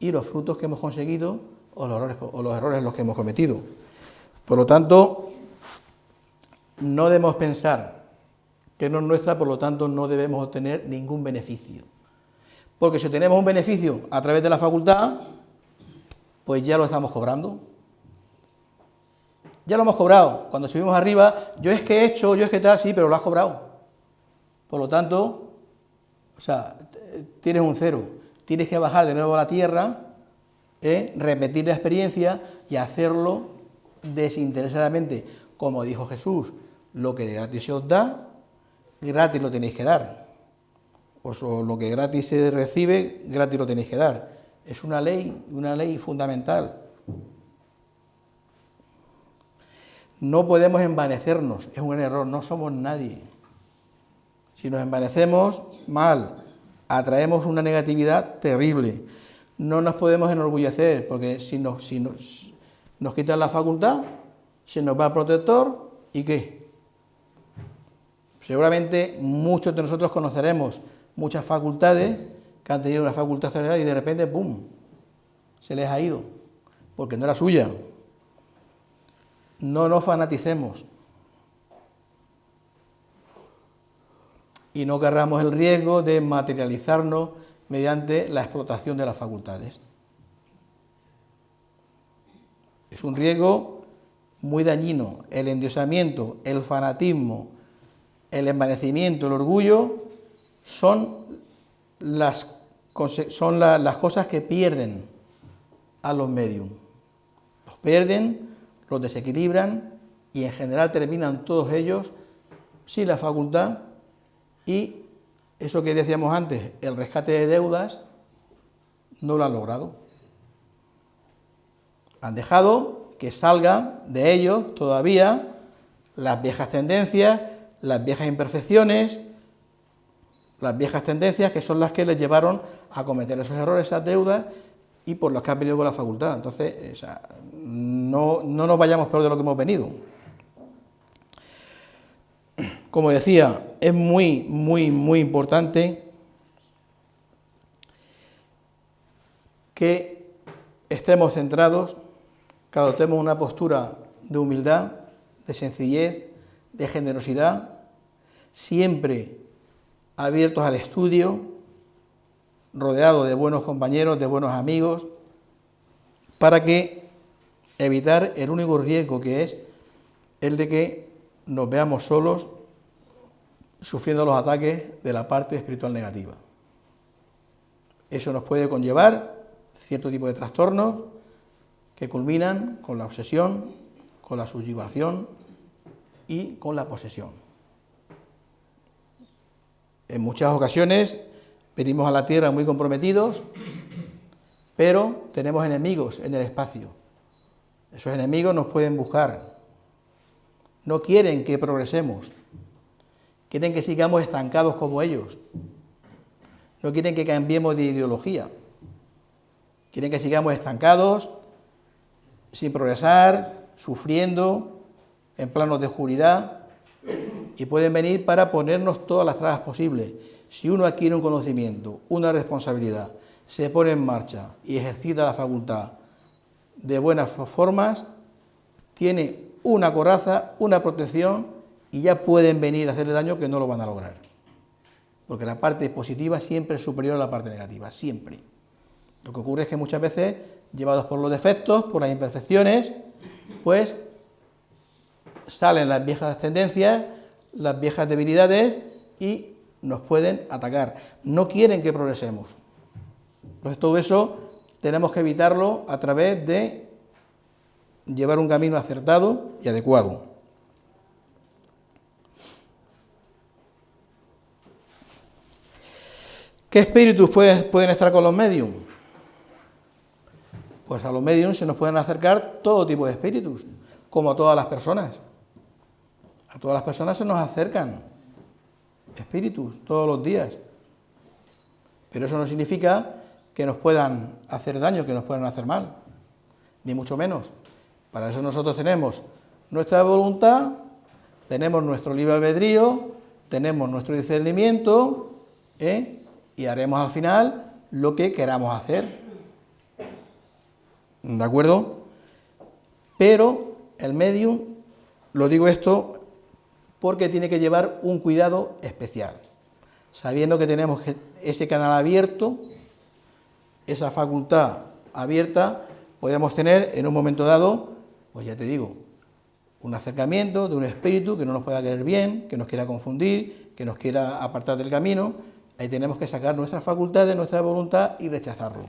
y los frutos que hemos conseguido o los, errores, o los los que hemos cometido. Por lo tanto, no debemos pensar que no es nuestra, por lo tanto no debemos obtener ningún beneficio. Porque si tenemos un beneficio a través de la facultad, pues ya lo estamos cobrando. Ya lo hemos cobrado. Cuando subimos arriba, yo es que he hecho, yo es que tal, sí, pero lo has cobrado. Por lo tanto, o sea, tienes un cero. Tienes que bajar de nuevo a la tierra, ¿eh? repetir la experiencia y hacerlo desinteresadamente. Como dijo Jesús, lo que gratis se os da, gratis lo tenéis que dar o lo que gratis se recibe, gratis lo tenéis que dar. Es una ley, una ley fundamental. No podemos envanecernos, es un error, no somos nadie. Si nos envanecemos, mal, atraemos una negatividad terrible. No nos podemos enorgullecer, porque si nos, si nos, nos quitan la facultad, se nos va el protector, ¿y qué? Seguramente muchos de nosotros conoceremos muchas facultades que han tenido una facultad general y de repente, ¡pum!, se les ha ido, porque no era suya. No nos fanaticemos y no querramos el riesgo de materializarnos mediante la explotación de las facultades. Es un riesgo muy dañino. El endiosamiento, el fanatismo, el envanecimiento, el orgullo son las, son las cosas que pierden a los medium. Los pierden, los desequilibran y en general terminan todos ellos sin la facultad y eso que decíamos antes, el rescate de deudas, no lo han logrado. Han dejado que salgan de ellos todavía las viejas tendencias, las viejas imperfecciones, las viejas tendencias que son las que les llevaron a cometer esos errores, esas deudas y por los que han venido con la facultad. Entonces, no, no nos vayamos peor de lo que hemos venido. Como decía, es muy, muy, muy importante que estemos centrados, que adoptemos una postura de humildad, de sencillez, de generosidad, siempre abiertos al estudio, rodeados de buenos compañeros, de buenos amigos, para que evitar el único riesgo que es el de que nos veamos solos sufriendo los ataques de la parte espiritual negativa. Eso nos puede conllevar cierto tipo de trastornos que culminan con la obsesión, con la subyugación y con la posesión. En muchas ocasiones venimos a la tierra muy comprometidos, pero tenemos enemigos en el espacio. Esos enemigos nos pueden buscar. No quieren que progresemos. Quieren que sigamos estancados como ellos. No quieren que cambiemos de ideología. Quieren que sigamos estancados, sin progresar, sufriendo, en planos de oscuridad, y pueden venir para ponernos todas las trabas posibles. Si uno adquiere un conocimiento, una responsabilidad, se pone en marcha y ejercita la facultad de buenas formas, tiene una coraza, una protección y ya pueden venir a hacerle daño que no lo van a lograr. Porque la parte positiva siempre es superior a la parte negativa, siempre. Lo que ocurre es que muchas veces, llevados por los defectos, por las imperfecciones, pues salen las viejas tendencias, las viejas debilidades y nos pueden atacar. No quieren que progresemos. Entonces todo eso tenemos que evitarlo a través de llevar un camino acertado y adecuado. ¿Qué espíritus pueden estar con los medios? Pues a los medios se nos pueden acercar todo tipo de espíritus, como a todas las personas. A todas las personas se nos acercan espíritus todos los días. Pero eso no significa que nos puedan hacer daño, que nos puedan hacer mal, ni mucho menos. Para eso nosotros tenemos nuestra voluntad, tenemos nuestro libre albedrío, tenemos nuestro discernimiento, ¿eh? y haremos al final lo que queramos hacer. ¿De acuerdo? Pero el medium, lo digo esto porque tiene que llevar un cuidado especial, sabiendo que tenemos ese canal abierto, esa facultad abierta, podemos tener en un momento dado, pues ya te digo, un acercamiento de un espíritu que no nos pueda querer bien, que nos quiera confundir, que nos quiera apartar del camino, Ahí tenemos que sacar nuestra facultad de nuestra voluntad y rechazarlo.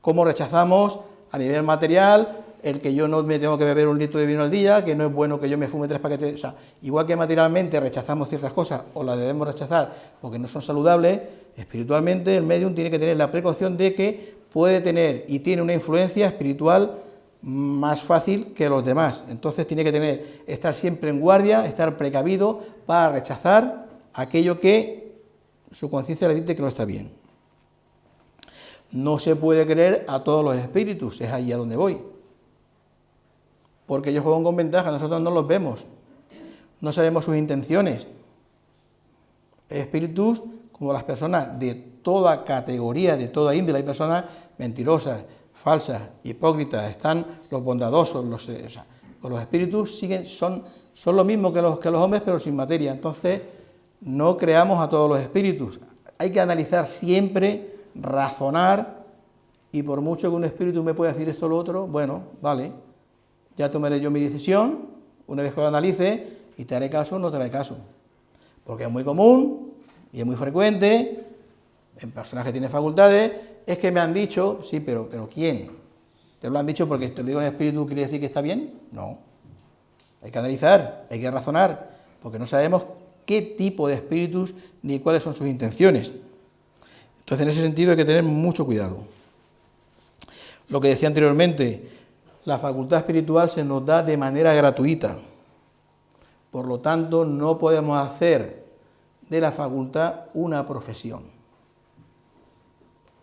¿Cómo rechazamos a nivel material el que yo no me tengo que beber un litro de vino al día, que no es bueno que yo me fume tres paquetes? O sea, igual que materialmente rechazamos ciertas cosas o las debemos rechazar porque no son saludables, espiritualmente el medium tiene que tener la precaución de que puede tener y tiene una influencia espiritual más fácil que los demás. Entonces tiene que tener, estar siempre en guardia, estar precavido para rechazar aquello que su conciencia le dice que no está bien. No se puede creer a todos los espíritus, es ahí a donde voy. Porque ellos juegan con ventaja, nosotros no los vemos, no sabemos sus intenciones. Espíritus, como las personas de toda categoría, de toda índole, hay personas mentirosas, falsas, hipócritas, están los bondadosos, los, los espíritus siguen, son, son lo mismo que los, que los hombres, pero sin materia. Entonces, no creamos a todos los espíritus. Hay que analizar siempre, razonar, y por mucho que un espíritu me pueda decir esto o lo otro, bueno, vale, ya tomaré yo mi decisión, una vez que lo analice, y te haré caso o no te haré caso. Porque es muy común y es muy frecuente, en personas que tienen facultades, es que me han dicho, sí, pero, pero ¿quién? ¿Te lo han dicho porque te lo digo en espíritu, quiere decir que está bien? No. Hay que analizar, hay que razonar, porque no sabemos qué tipo de espíritus ni cuáles son sus intenciones. Entonces, en ese sentido hay que tener mucho cuidado. Lo que decía anteriormente, la facultad espiritual se nos da de manera gratuita. Por lo tanto, no podemos hacer de la facultad una profesión.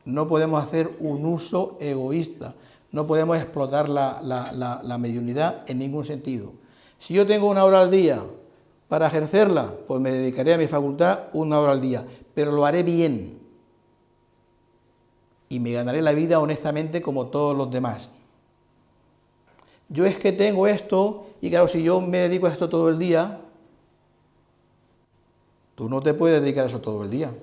No podemos hacer un uso egoísta, no podemos explotar la, la, la mediunidad en ningún sentido. Si yo tengo una hora al día para ejercerla, pues me dedicaré a mi facultad una hora al día, pero lo haré bien y me ganaré la vida honestamente como todos los demás. Yo es que tengo esto, y claro, si yo me dedico a esto todo el día, tú no te puedes dedicar a eso todo el día.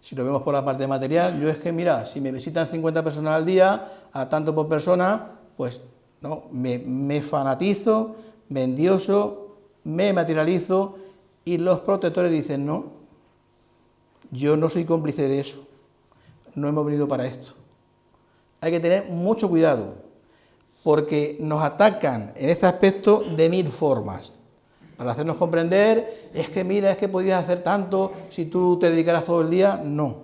Si lo vemos por la parte material, yo es que, mira, si me visitan 50 personas al día, a tanto por persona, pues no, me, me fanatizo, me endioso, me materializo, y los protectores dicen, no, yo no soy cómplice de eso, no hemos venido para esto. Hay que tener mucho cuidado, porque nos atacan en este aspecto de mil formas. Para hacernos comprender, es que mira, es que podías hacer tanto si tú te dedicaras todo el día, no.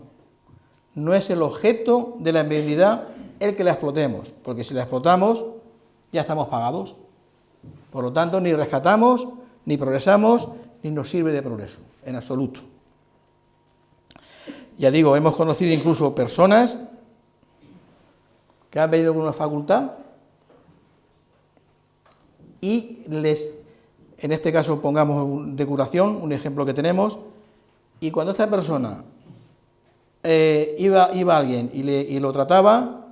No es el objeto de la enviabilidad el que la explotemos, porque si la explotamos, ya estamos pagados. Por lo tanto, ni rescatamos, ni progresamos, ni nos sirve de progreso, en absoluto. Ya digo, hemos conocido incluso personas que han venido con una facultad y les, en este caso pongamos de curación, un ejemplo que tenemos, y cuando esta persona eh, iba, iba alguien y, le, lo trataba,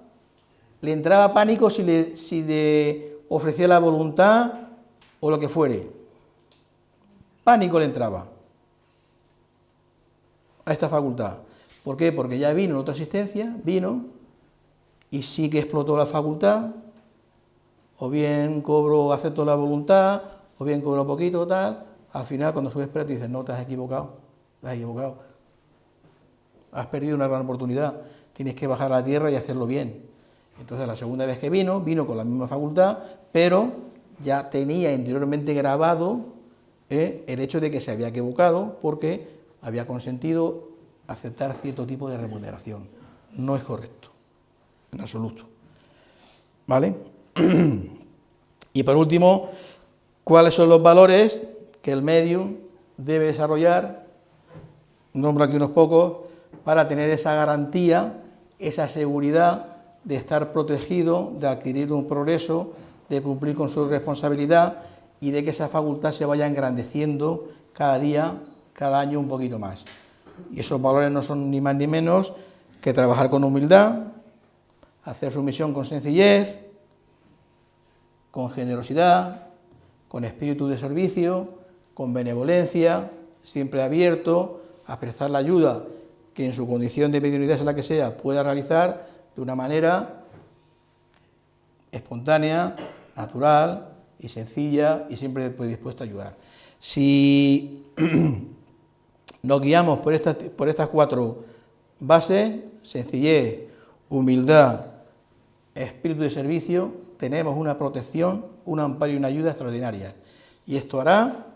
le entraba pánico si le, si le ofrecía la voluntad o lo que fuere. Pánico le entraba a esta facultad. ¿Por qué? Porque ya vino en otra asistencia, vino, y sí que explotó la facultad, o bien cobro, acepto la voluntad, o bien cobro poquito, tal, al final cuando subes espera te dicen, no, te has equivocado, te has equivocado, has perdido una gran oportunidad, tienes que bajar a la tierra y hacerlo bien. Entonces la segunda vez que vino, vino con la misma facultad, pero ya tenía interiormente grabado eh, el hecho de que se había equivocado porque había consentido aceptar cierto tipo de remuneración. No es correcto, en absoluto. ¿Vale? *clears throat* y por último, ¿cuáles son los valores que el medium debe desarrollar? Nombro aquí unos pocos, para tener esa garantía, esa seguridad de estar protegido, de adquirir un progreso, de cumplir con su responsabilidad y de que esa facultad se vaya engrandeciendo cada día, cada año un poquito más. Y esos valores no son ni más ni menos que trabajar con humildad, hacer su misión con sencillez, con generosidad, con espíritu de servicio, con benevolencia, siempre abierto a prestar la ayuda que en su condición de mediunidad, sea la que sea, pueda realizar de una manera espontánea, natural y sencilla y siempre dispuesto a ayudar. Si *clears throat* Nos guiamos por estas, por estas cuatro bases, sencillez, humildad, espíritu de servicio, tenemos una protección, un amparo y una ayuda extraordinaria. Y esto hará,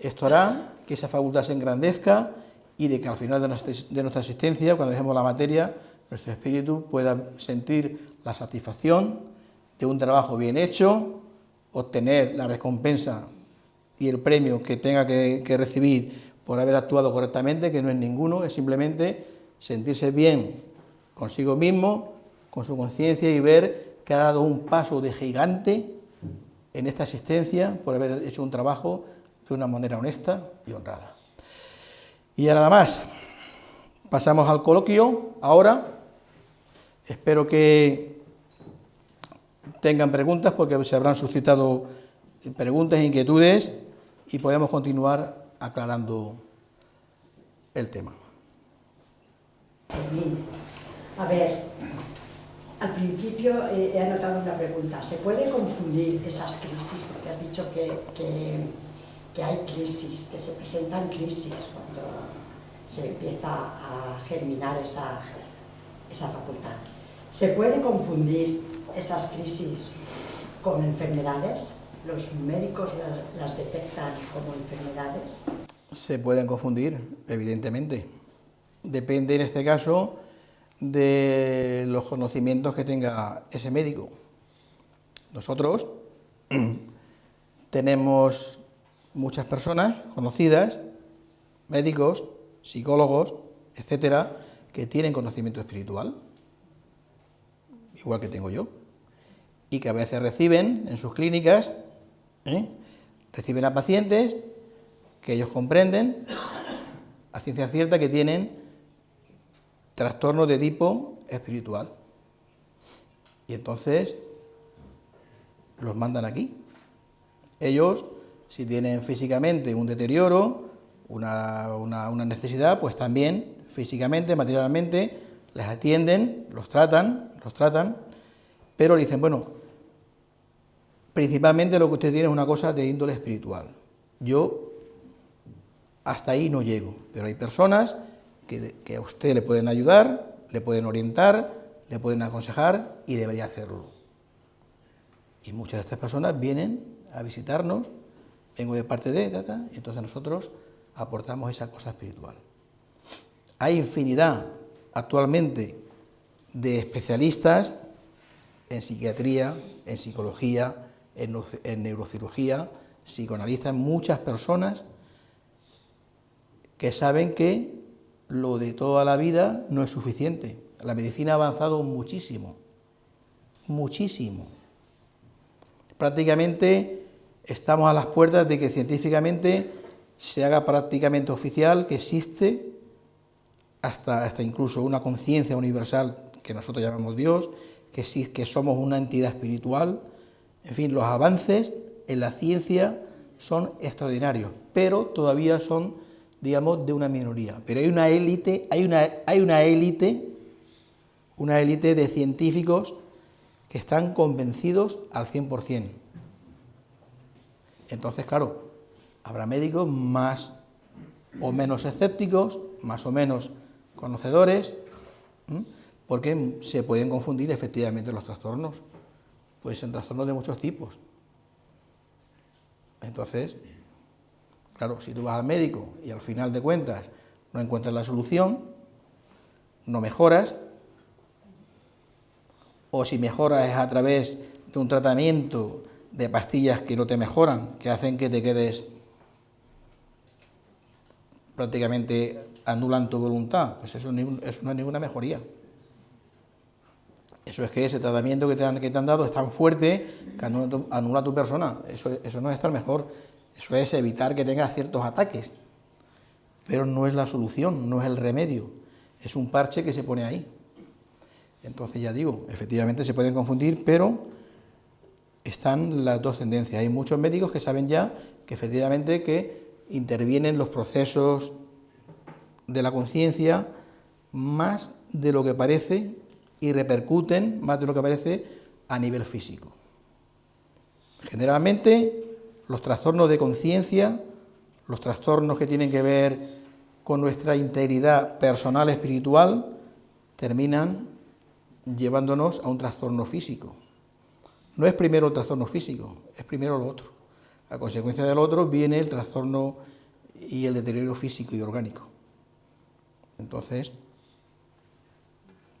esto hará que esa facultad se engrandezca y de que al final de nuestra existencia, cuando dejemos la materia, nuestro espíritu pueda sentir la satisfacción de un trabajo bien hecho, obtener la recompensa y el premio que tenga que, que recibir por haber actuado correctamente, que no es ninguno, es simplemente sentirse bien consigo mismo, con su conciencia y ver que ha dado un paso de gigante en esta asistencia por haber hecho un trabajo de una manera honesta y honrada. Y ya nada más, pasamos al coloquio ahora, espero que tengan preguntas porque se habrán suscitado preguntas e inquietudes y podemos continuar aclarando el tema. A ver, al principio eh, he anotado una pregunta. ¿Se puede confundir esas crisis? Porque has dicho que, hay crisis, que se presentan crisis cuando se empieza a germinar esa facultad. ¿Se puede confundir esas crisis con enfermedades? ¿Los médicos las detectan como enfermedades? Se pueden confundir, evidentemente. Depende en este caso de los conocimientos que tenga ese médico. Nosotros *clears throat* tenemos muchas personas conocidas, médicos, psicólogos, etcétera, que tienen conocimiento espiritual, igual que tengo yo, y que a veces reciben en sus clínicas, ¿eh? reciben a pacientes que ellos comprenden a ciencia cierta que tienen trastornos de tipo espiritual. Y entonces los mandan aquí. Ellos, si tienen físicamente un deterioro, una, una necesidad, pues también físicamente, materialmente, les atienden, los tratan, los tratan, pero le dicen, bueno, principalmente lo que usted tiene es una cosa de índole espiritual. Yo hasta ahí no llego, pero hay personas que, a usted le pueden ayudar, le pueden orientar, le pueden aconsejar y debería hacerlo. Y muchas de estas personas vienen a visitarnos, vengo de parte de, y entonces nosotros aportamos esa cosa espiritual. Hay infinidad actualmente de especialistas en psiquiatría, en psicología, en, neurocirugía, psicoanalistas, muchas personas que saben que lo de toda la vida no es suficiente. La medicina ha avanzado muchísimo, muchísimo. Prácticamente estamos a las puertas de que científicamente se haga prácticamente oficial que existe hasta, hasta incluso una conciencia universal que nosotros llamamos Dios, que, sí, que somos una entidad espiritual. En fin, los avances en la ciencia son extraordinarios, pero todavía son, digamos, de una minoría. Pero hay una élite, hay una, hay una élite, una élite de científicos que están convencidos al 100%. Entonces, claro, habrá médicos más o menos escépticos, más o menos conocedores, porque se pueden confundir efectivamente los trastornos, pues en trastornos de muchos tipos. Entonces, claro, si tú vas al médico y al final de cuentas no encuentras la solución, no mejoras, o si mejoras es a través de un tratamiento de pastillas que no te mejoran, que hacen que te quedes prácticamente anulan tu voluntad, pues eso, no es ninguna mejoría. Eso es que ese tratamiento que te han, que te han dado es tan fuerte que anula tu, persona. Eso, eso no es estar mejor, eso es evitar que tengas ciertos ataques. Pero no es la solución, no es el remedio, es un parche que se pone ahí. Entonces ya digo, efectivamente se pueden confundir, pero están las dos tendencias. Hay muchos médicos que saben ya que efectivamente que intervienen los procesos de la conciencia más de lo que parece y repercuten más de lo que parece a nivel físico. Generalmente los trastornos de conciencia, los trastornos que tienen que ver con nuestra integridad personal espiritual, terminan llevándonos a un trastorno físico. No es primero el trastorno físico, es primero lo otro. A consecuencia del otro viene el trastorno y el deterioro físico y orgánico. Entonces,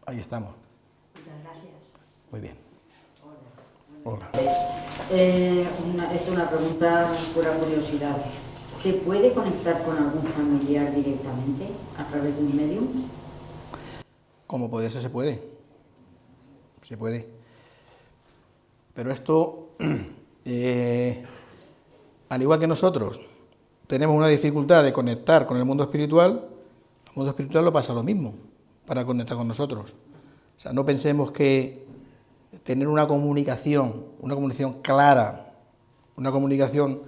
ahí estamos. Muchas gracias. Muy bien. Hola. Eh, esta es una pregunta pura curiosidad. ¿Se puede conectar con algún familiar directamente a través de un medium? Como puede ser, se puede. Se puede. Pero esto, *clears throat* eh, al igual que nosotros, tenemos una dificultad de conectar con el mundo espiritual, el mundo espiritual lo pasa lo mismo para conectar con nosotros. O sea, no pensemos que tener una comunicación, una comunicación clara, una comunicación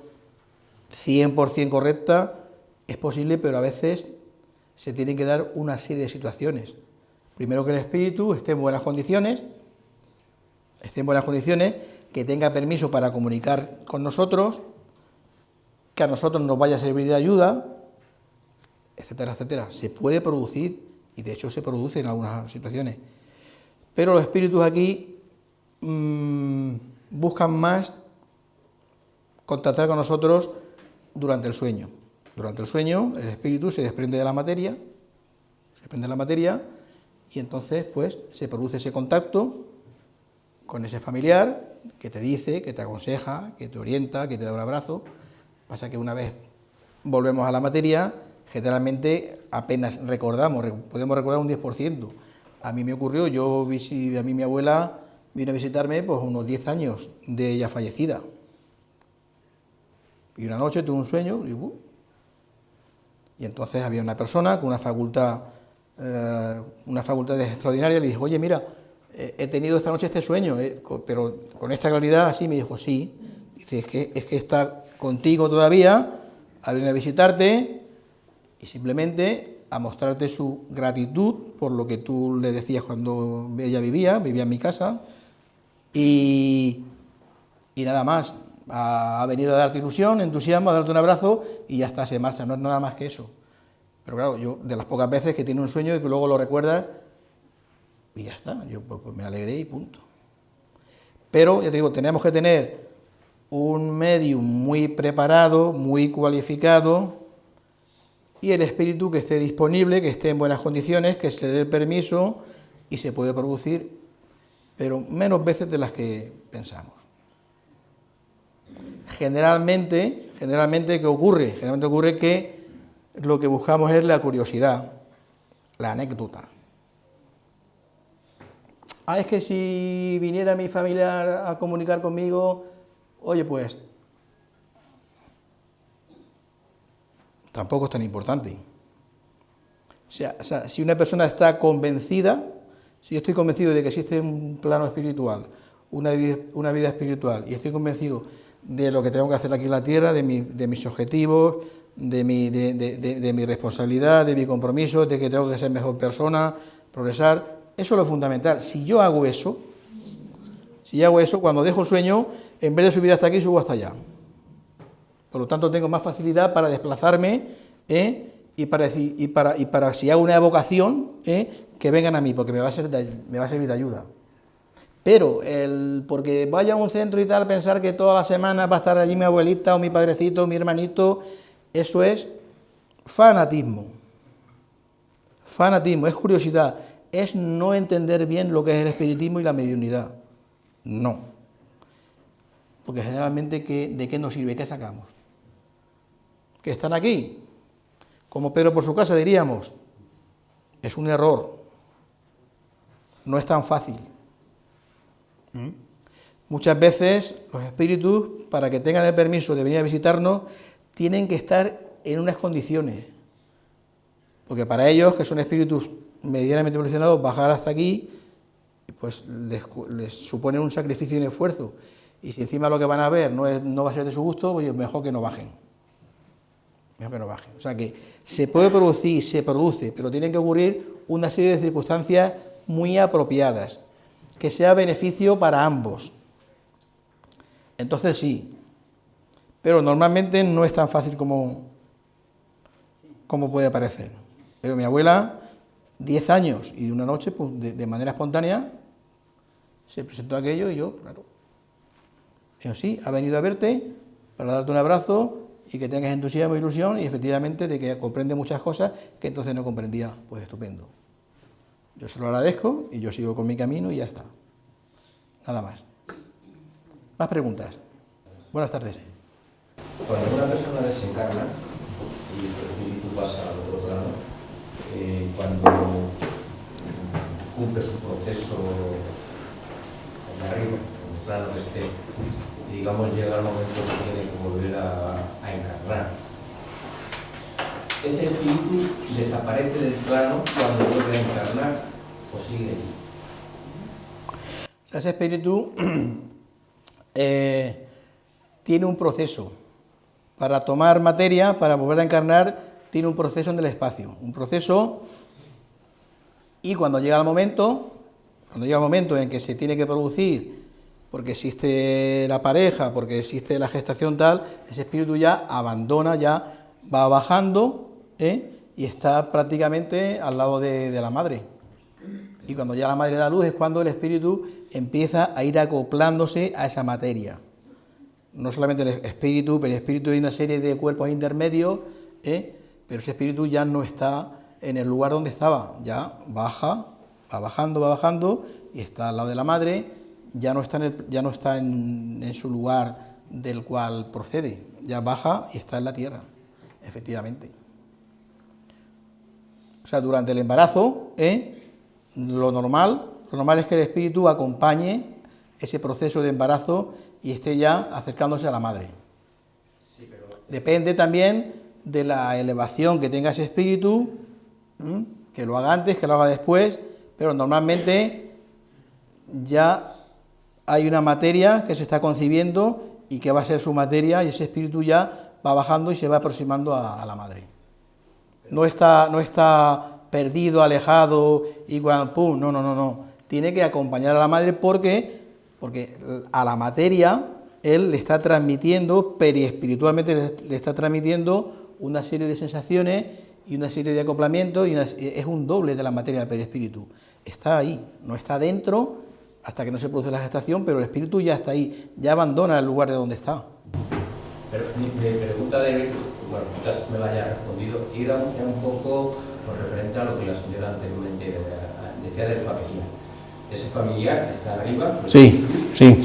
100% correcta, es posible, pero a veces se tienen que dar una serie de situaciones. Primero que el espíritu esté en buenas condiciones, esté en buenas condiciones, que tenga permiso para comunicar con nosotros, que a nosotros nos vaya a servir de ayuda, etcétera, etcétera. Se puede producir, y de hecho se produce en algunas situaciones. Pero los espíritus aquí mmm, buscan más contactar con nosotros durante el sueño. Durante el sueño el espíritu se desprende de la materia, se desprende de la materia y entonces pues se produce ese contacto con ese familiar que te dice, que te aconseja, que te orienta, que te da un abrazo. Pasa que una vez volvemos a la materia, generalmente apenas recordamos, podemos recordar un 10%. A mí me ocurrió, yo a mí mi abuela vino a visitarme pues unos 10 años de ella fallecida. Y una noche tuve un sueño y, uh, y entonces había una persona con una facultad, eh, una facultad extraordinaria, le dije, oye, mira, he tenido esta noche este sueño, eh, pero con esta claridad así me dijo, sí, dice, es que, es que está contigo todavía, a venir a visitarte y simplemente a mostrarte su gratitud por lo que tú le decías cuando ella vivía, vivía en mi casa, y, nada más, ha, venido a darte ilusión, entusiasmo, a darte un abrazo y ya está, se marcha, no es nada más que eso. Pero claro, yo de las pocas veces que tiene un sueño y que luego lo recuerda, y ya está, yo pues, pues, me alegré y punto. Pero, ya te digo, tenemos que tener un medium muy preparado, muy cualificado, y el espíritu que esté disponible, que esté en buenas condiciones, que se le dé el permiso y se puede producir, pero menos veces de las que pensamos. Generalmente, generalmente, ¿qué ocurre? Generalmente ocurre que lo que buscamos es la curiosidad, la anécdota. Ah, es que si viniera mi familiar a comunicar conmigo, oye, pues tampoco es tan importante. O sea, si una persona está convencida, si yo estoy convencido de que existe un plano espiritual, una vida, espiritual, y estoy convencido de lo que tengo que hacer aquí en la tierra, de, mis objetivos, de mi, de mi responsabilidad, de mi compromiso, de que tengo que ser mejor persona, progresar, eso es lo fundamental. Si yo hago eso, si yo hago eso, cuando dejo el sueño, en vez de subir hasta aquí, subo hasta allá. Por lo tanto, tengo más facilidad para desplazarme ¿eh? Y, para, y, para, y para, si hago una evocación, ¿eh? que vengan a mí, porque me va a, de, me va a servir de ayuda. Pero el, porque vaya a un centro y tal, pensar que todas las semanas va a estar allí mi abuelita o mi padrecito o mi hermanito, eso es fanatismo. Fanatismo, es curiosidad es no entender bien lo que es el espiritismo y la mediunidad. No. Porque generalmente, ¿de qué nos sirve? ¿Qué sacamos? ¿Que están aquí? Como Pedro por su casa diríamos, es un error. No es tan fácil. ¿Mm? Muchas veces los espíritus, para que tengan el permiso de venir a visitarnos, tienen que estar en unas condiciones. Porque para ellos, que son espíritus medianamente evolucionados, bajar hasta aquí, pues les, supone un sacrificio y un esfuerzo. Y si encima lo que van a ver no, no va a ser de su gusto, pues mejor que no bajen. Mejor. O sea que se puede producir, se produce, pero tienen que ocurrir una serie de circunstancias muy apropiadas, que sea beneficio para ambos. Entonces sí, pero normalmente no es tan fácil como, como puede parecer. Pero mi abuela 10 años y una noche, pues, de, manera espontánea, se presentó aquello y yo, claro, eso sí, ha venido a verte para darte un abrazo y que tengas entusiasmo e ilusión y efectivamente de que comprende muchas cosas que entonces no comprendía, pues estupendo. Yo se lo agradezco y yo sigo con mi camino y ya está. Nada más. Más preguntas. Buenas tardes. Cuando una persona desencarna y su espíritu pasa al otro plano, eh, cuando cumple su proceso en arriba, en esté, y digamos llega el momento que tiene que volver a, encarnar. ¿Ese espíritu desaparece del plano cuando vuelve a encarnar o sigue allí? ese espíritu *clears throat* eh, tiene un proceso para tomar materia, para volver a encarnar, tiene un proceso en el espacio, un proceso y cuando llega el momento, cuando llega el momento en que se tiene que producir, porque existe la pareja, porque existe la gestación tal, ese espíritu ya abandona, ya va bajando ¿eh? y está prácticamente al lado de, la madre. Y cuando ya la madre da luz es cuando el espíritu empieza a ir acoplándose a esa materia. No solamente el espíritu, pero el espíritu hay una serie de cuerpos intermedios ¿eh? pero ese espíritu ya no está en el lugar donde estaba, ya baja, va bajando, va bajando y está al lado de la madre, ya no está en, ya no está en, su lugar del cual procede, ya baja y está en la tierra, efectivamente. O sea, durante el embarazo, ¿eh? lo normal, lo normal es que el espíritu acompañe ese proceso de embarazo y esté ya acercándose a la madre. Depende también de la elevación que tenga ese espíritu, que lo haga antes, que lo haga después, pero normalmente ya hay una materia que se está concibiendo y que va a ser su materia y ese espíritu ya va bajando y se va aproximando a, la madre. No está, no está perdido, alejado y pum, no, no, no, no. Tiene que acompañar a la madre porque, porque a la materia él le está transmitiendo, periespiritualmente le está transmitiendo una serie de sensaciones y una serie de acoplamientos y es un doble de la materia del perispíritu. Está ahí, no está dentro hasta que no se produce la gestación, pero el espíritu ya está ahí, ya abandona el lugar de donde está. Pero mi, pregunta de, bueno, quizás me la haya respondido, era un poco con referente a lo que la señora anteriormente decía del familiar. Ese familiar está arriba, su sí, sí.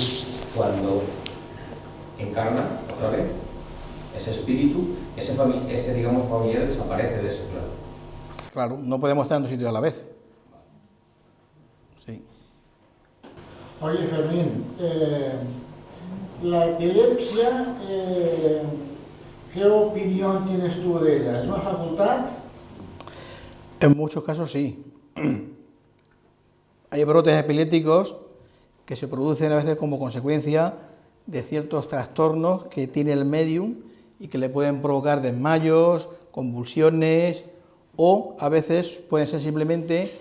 cuando encarna otra vez ese espíritu, ese, ese digamos, familiar desaparece de ese plano. Claro, no podemos estar en dos sitios a la vez. Sí. Oye, Fermín, eh, la epilepsia, eh, ¿qué opinión tienes tú de ella? ¿Es una facultad? En muchos casos sí. *clears throat* Hay brotes epilépticos que se producen a veces como consecuencia de ciertos trastornos que tiene el medium y que le pueden provocar desmayos, convulsiones o a veces pueden ser simplemente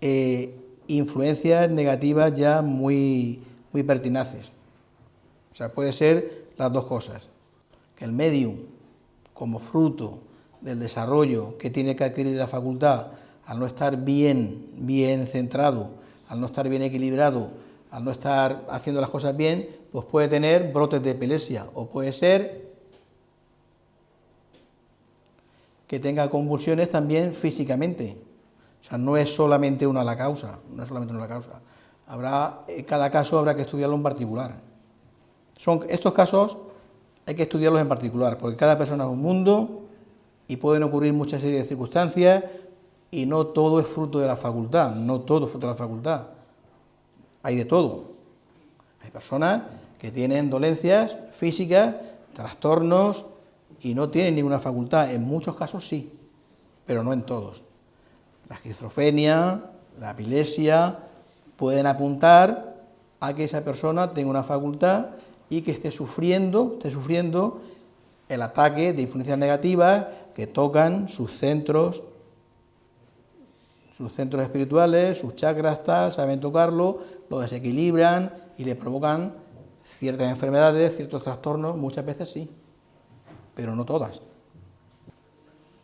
eh, influencias negativas ya muy, muy pertinaces. O sea, puede ser las dos cosas. Que el medium, como fruto del desarrollo que tiene que adquirir la facultad, al no estar bien, bien centrado, al no estar bien equilibrado, al no estar haciendo las cosas bien, pues puede tener brotes de epilepsia o puede ser que tenga convulsiones también físicamente. O sea, no es solamente una la causa, no es solamente una la causa. Habrá, en cada caso habrá que estudiarlo en particular. Son, estos casos hay que estudiarlos en particular, porque cada persona es un mundo y pueden ocurrir muchas series de circunstancias y no todo es fruto de la facultad, no todo es fruto de la facultad. Hay de todo. Hay personas que tienen dolencias físicas, trastornos y no tienen ninguna facultad. En muchos casos sí, pero no en todos. La esquizofrenia, la epilepsia pueden apuntar a que esa persona tenga una facultad y que esté sufriendo, esté sufriendo el ataque de influencias negativas que tocan sus centros, sus centros espirituales, sus chakras, tal, saben tocarlo, lo desequilibran y le provocan Ciertas enfermedades, ciertos trastornos, muchas veces sí, pero no todas.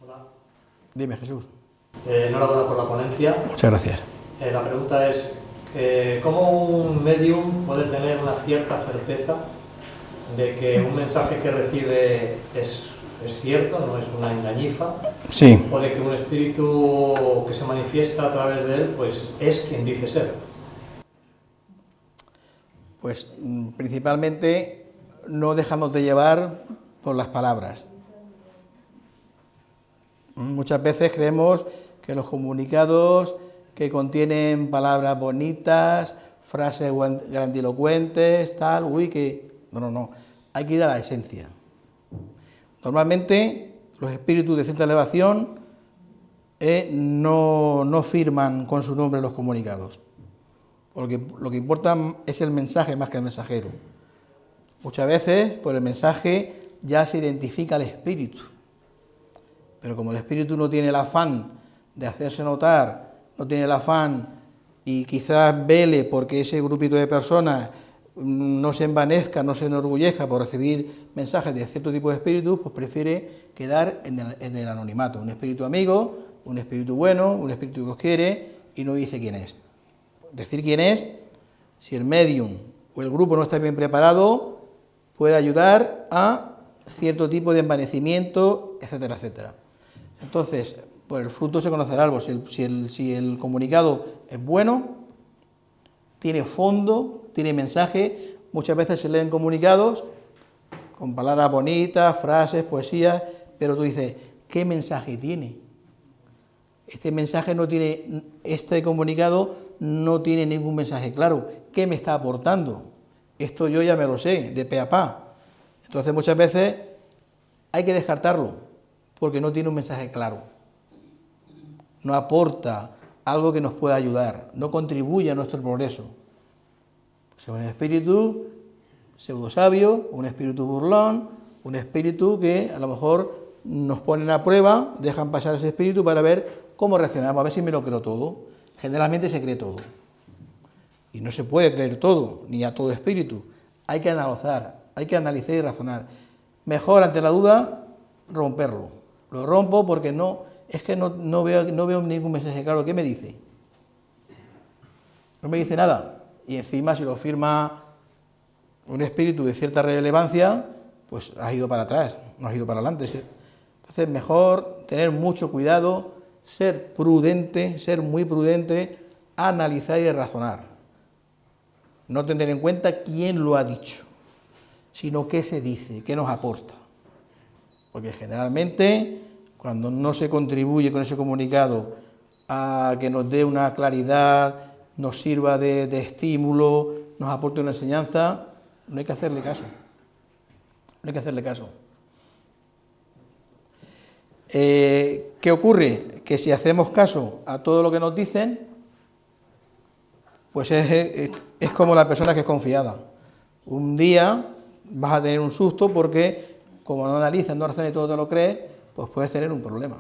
Hola. Dime, Jesús. Eh, enhorabuena por la ponencia. Muchas gracias. Eh, la pregunta es, eh, ¿cómo un medium puede tener una cierta certeza de que un mensaje que recibe es, es cierto, no es una engañifa? Sí. O de que un espíritu que se manifiesta a través de él, pues es quien dice ser. Pues mm, principalmente no dejamos de llevar por las palabras. Muchas veces creemos que los comunicados que contienen palabras bonitas, frases grandilocuentes, tal, uy, que... No, no, no, hay que ir a la esencia. Normalmente los espíritus de cierta elevación eh, no, no firman con su nombre los comunicados porque lo que importa es el mensaje más que el mensajero. Muchas veces, por el mensaje ya se identifica el espíritu, pero como el espíritu no tiene el afán de hacerse notar, no tiene el afán y quizás vele porque ese grupito de personas no se envanezca, no se enorgullezca por recibir mensajes de cierto tipo de espíritus, pues prefiere quedar en el, en el anonimato. Un espíritu amigo, un espíritu bueno, un espíritu que os quiere y no dice quién es decir quién es, si el medium o el grupo no está bien preparado, puede ayudar a cierto tipo de envanecimiento, etcétera, etcétera. Entonces, por el fruto se conocerá algo. Si el, si el comunicado es bueno, tiene fondo, tiene mensaje, muchas veces se leen comunicados con palabras bonitas, frases, poesías, pero tú dices, ¿qué mensaje tiene? este mensaje no tiene, este comunicado no tiene ningún mensaje claro. ¿Qué me está aportando? Esto yo ya me lo sé, de pe a pa. Entonces muchas veces hay que descartarlo, porque no tiene un mensaje claro. No aporta algo que nos pueda ayudar, no contribuye a nuestro progreso. Es un espíritu pseudo sabio, un espíritu burlón, un espíritu que a lo mejor nos ponen a prueba, dejan pasar ese espíritu para ver cómo reaccionamos, a ver si me lo creo todo. Generalmente se cree todo. Y no se puede creer todo, ni a todo espíritu. Hay que analizar, hay que analizar y razonar. Mejor ante la duda, romperlo. Lo rompo porque no, es que no, veo, no veo ningún mensaje claro. ¿Qué me dice? No me dice nada. Y encima si lo firma un espíritu de cierta relevancia, pues has ido para atrás, no has ido para adelante. Entonces, mejor tener mucho cuidado, ser prudente, ser muy prudente, analizar y razonar. No tener en cuenta quién lo ha dicho, sino qué se dice, qué nos aporta. Porque generalmente, cuando no se contribuye con ese comunicado a que nos dé una claridad, nos sirva de, estímulo, nos aporte una enseñanza, no hay que hacerle caso. No hay que hacerle caso. Eh, ¿Qué ocurre? Que si hacemos caso a todo lo que nos dicen, pues es, como la persona que es confiada. Un día vas a tener un susto porque, como no analizas, no razonas y todo te lo crees, pues puedes tener un problema.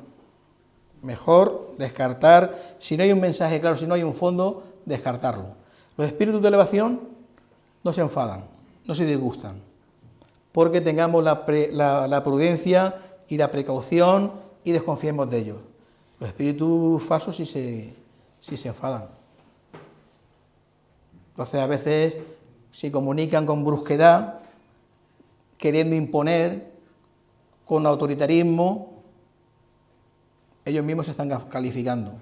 Mejor descartar, si no hay un mensaje claro, si no hay un fondo, descartarlo. Los espíritus de elevación no se enfadan, no se disgustan, porque tengamos la prudencia y la precaución y desconfiemos de ellos. Los espíritus falsos sí se, sí se enfadan. Entonces a veces se comunican con brusquedad, queriendo imponer, con autoritarismo, ellos mismos se están calificando.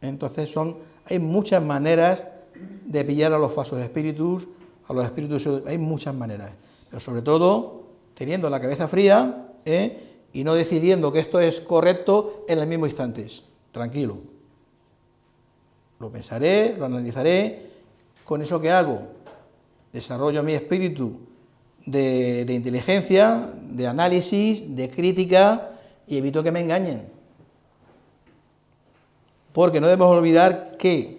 Entonces son, hay muchas maneras de pillar a los falsos espíritus, a los espíritus, hay muchas maneras, pero sobre todo teniendo la cabeza fría ¿eh? y no decidiendo que esto es correcto en el mismo instante. Tranquilo. Lo pensaré, lo analizaré. Con eso que hago, desarrollo mi espíritu de, inteligencia, de análisis, de crítica y evito que me engañen. Porque no debemos olvidar que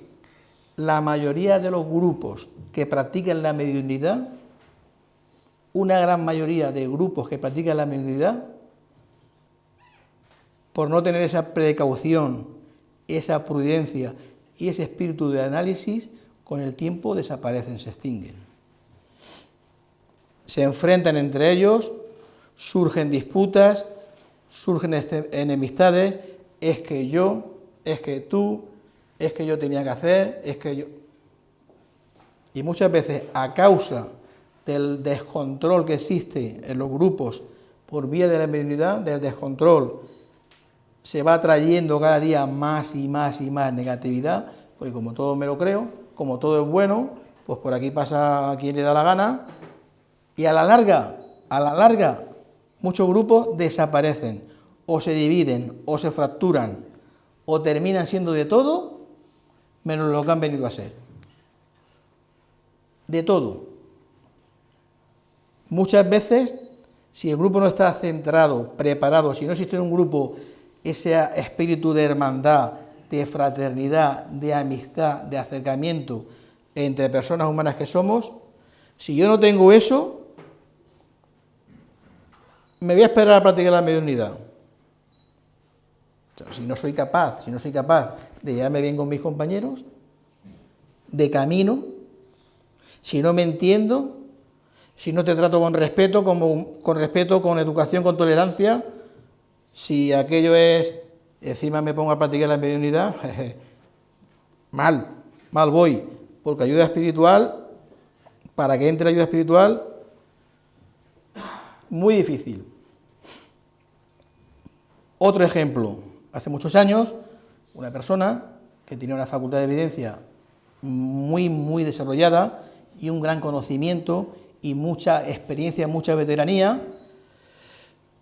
la mayoría de los grupos que practican la mediunidad una gran mayoría de grupos que practican la mediunidad, por no tener esa precaución, esa prudencia y ese espíritu de análisis, con el tiempo desaparecen, se extinguen. Se enfrentan entre ellos, surgen disputas, surgen este, enemistades, es que yo, es que tú, es que yo tenía que hacer, es que yo... Y muchas veces a causa del descontrol que existe en los grupos por vía de la mediunidad, del descontrol, se va trayendo cada día más y más y más negatividad, porque como todo me lo creo, como todo es bueno, pues por aquí pasa quien le da la gana, y a la larga, a la larga, muchos grupos desaparecen, o se dividen, o se fracturan, o terminan siendo de todo, menos lo que han venido a ser. De todo. Muchas veces, si el grupo no está centrado, preparado, si no existe en un grupo ese espíritu de hermandad, de fraternidad, de amistad, de acercamiento entre personas humanas que somos, si yo no tengo eso, me voy a esperar a practicar la mediunidad. si no soy capaz, si no soy capaz de llevarme bien con mis compañeros, de camino, si no me entiendo, si no te trato con respeto, con respeto, con educación, con tolerancia, si aquello es, encima me pongo a practicar la mediunidad, *laughs* mal, mal voy, porque ayuda espiritual, para que entre la ayuda espiritual, muy difícil. Otro ejemplo, hace muchos años, una persona que tenía una facultad de evidencia muy, muy desarrollada y un gran conocimiento y mucha experiencia, mucha veteranía,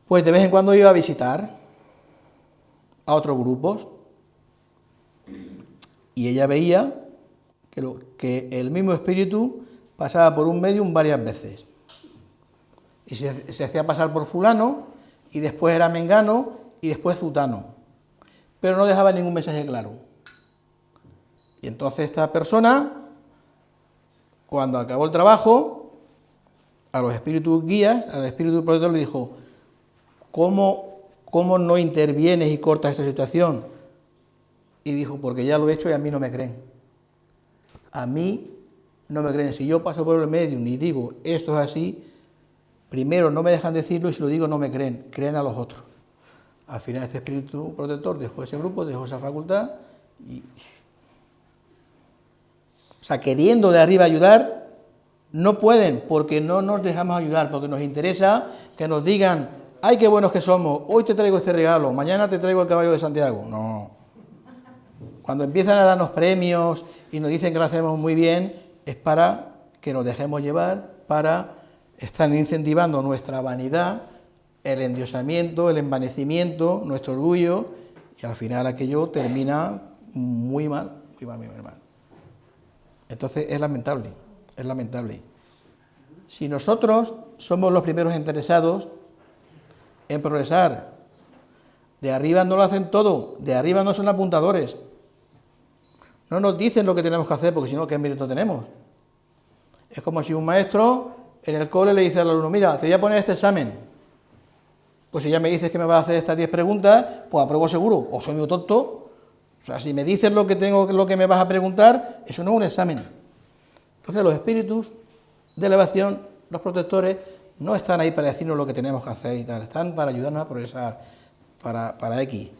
pues de vez en cuando iba a visitar a otros grupos. Y ella veía que, el mismo espíritu pasaba por un medium varias veces. Y se hacía pasar por fulano y después era mengano y después zutano, pero no dejaba ningún mensaje claro. Y entonces esta persona, cuando acabó el trabajo, a los espíritus guías, al espíritu protector le dijo, ¿cómo, ¿cómo no intervienes y cortas esa situación? Y dijo, porque ya lo he hecho y a mí no me creen. A mí no me creen. Si yo paso por el medio y digo, esto es así, primero no me dejan decirlo y si lo digo no me creen, creen a los otros. Al final este espíritu protector dejó ese grupo, dejó esa facultad y... O sea, queriendo de arriba ayudar, no pueden porque no nos dejamos ayudar, porque nos interesa que nos digan, ay, qué buenos que somos, hoy te traigo este regalo, mañana te traigo el caballo de Santiago. No. Cuando empiezan a darnos premios y nos dicen que lo hacemos muy bien, es para que nos dejemos llevar, para estar incentivando nuestra vanidad, el endiosamiento, el envanecimiento, nuestro orgullo, y al final aquello termina muy mal, muy mal, muy mal. Entonces es lamentable, es lamentable. Si nosotros somos los primeros interesados en progresar, de arriba no lo hacen todo, de arriba no son apuntadores, no nos dicen lo que tenemos que hacer, porque si no, ¿qué mérito tenemos? Es como si un maestro en el cole le dice al alumno, mira, te voy a poner este examen. Pues si ya me dices que me vas a hacer estas 10 preguntas, pues apruebo seguro, o soy muy tonto. O sea, si me dices lo que, tengo, lo que me vas a preguntar, eso no es un examen. Entonces los espíritus de elevación, los protectores, no están ahí para decirnos lo que tenemos que hacer y tal, están para ayudarnos a progresar, para, para X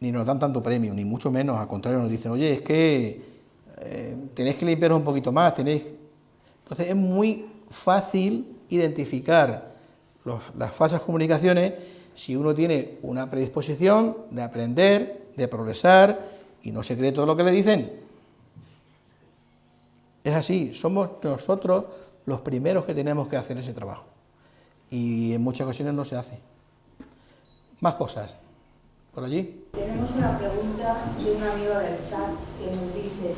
ni nos dan tanto premio, ni mucho menos, al contrario, nos dicen, oye, es que eh, tenéis que limpiaros un poquito más, tenéis... Entonces es muy fácil identificar las falsas comunicaciones si uno tiene una predisposición de aprender, de progresar y no se cree todo lo que le dicen. Es así, somos nosotros los primeros que tenemos que hacer ese trabajo y en muchas ocasiones no se hace. Más cosas por allí. Tenemos una pregunta de un amigo del chat que nos dice,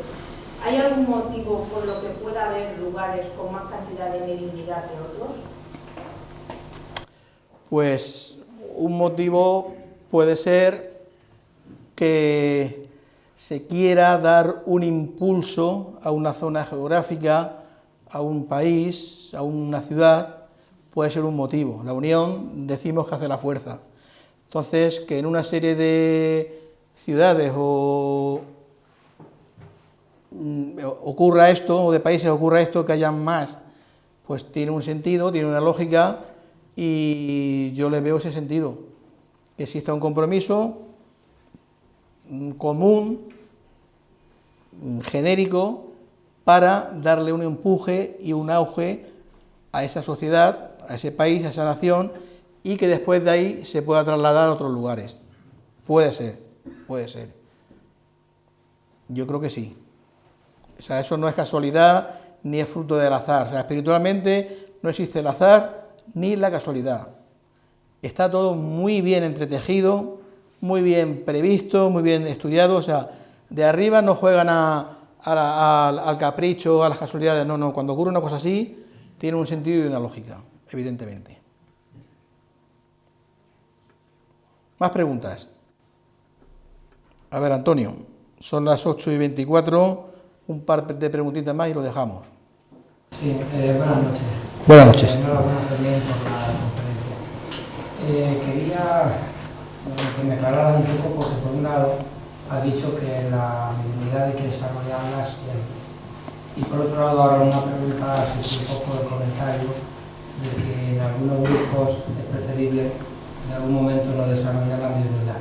¿hay algún motivo por lo que pueda haber lugares con más cantidad de mediunidad que otros? Pues un motivo puede ser que se quiera dar un impulso a una zona geográfica, a un país, a una ciudad, puede ser un motivo. La unión decimos que hace la fuerza. Entonces, que en una serie de ciudades o mm, ocurra esto, o de países ocurra esto, que haya más, pues tiene un sentido, tiene una lógica, y yo le veo ese sentido, que exista un compromiso mm, común, mm, genérico, para darle un empuje y un auge a esa sociedad, a ese país, a esa nación, y que después de ahí se pueda trasladar a otros lugares. Puede ser, puede ser. Yo creo que sí. O sea, eso no es casualidad ni es fruto del azar. O sea, espiritualmente no existe el azar ni la casualidad. Está todo muy bien entretejido, muy bien previsto, muy bien estudiado. O sea, de arriba no juegan al capricho, a las casualidades. No, no. Cuando ocurre una cosa así, tiene un sentido y una lógica, evidentemente. Más preguntas. A ver, Antonio, son las 8 y 24, un par de preguntitas más y lo dejamos. Sí, eh, buenas noches. Buenas noches. Eh, enhorabuena también por la conferencia. Eh, quería que me aclararan un poco, porque por un lado ha dicho que la dignidad hay que desarrollarla siempre. Y por otro lado, ahora una pregunta, así un poco de comentario, de que en algunos grupos es preferible en algún momento no desarrollar la mediunidad.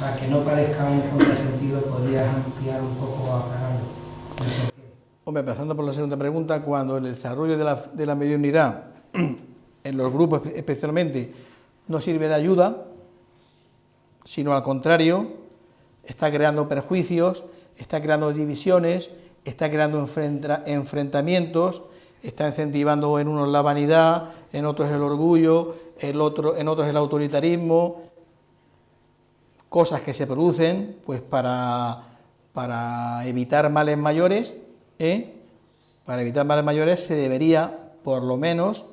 Para que no parezca un contrasentido, podrías ampliar un poco aclarando. Hombre, empezando por la segunda pregunta, cuando el desarrollo de la, de mediunidad, *clears throat* en los grupos especialmente, no sirve de ayuda, sino al contrario, está creando perjuicios, está creando divisiones, está creando enfrentamientos, está incentivando en unos la vanidad, en otros el orgullo, en otros el autoritarismo. cosas que se producen pues para evitar males mayores, ¿eh? para evitar males mayores se debería, por lo menos,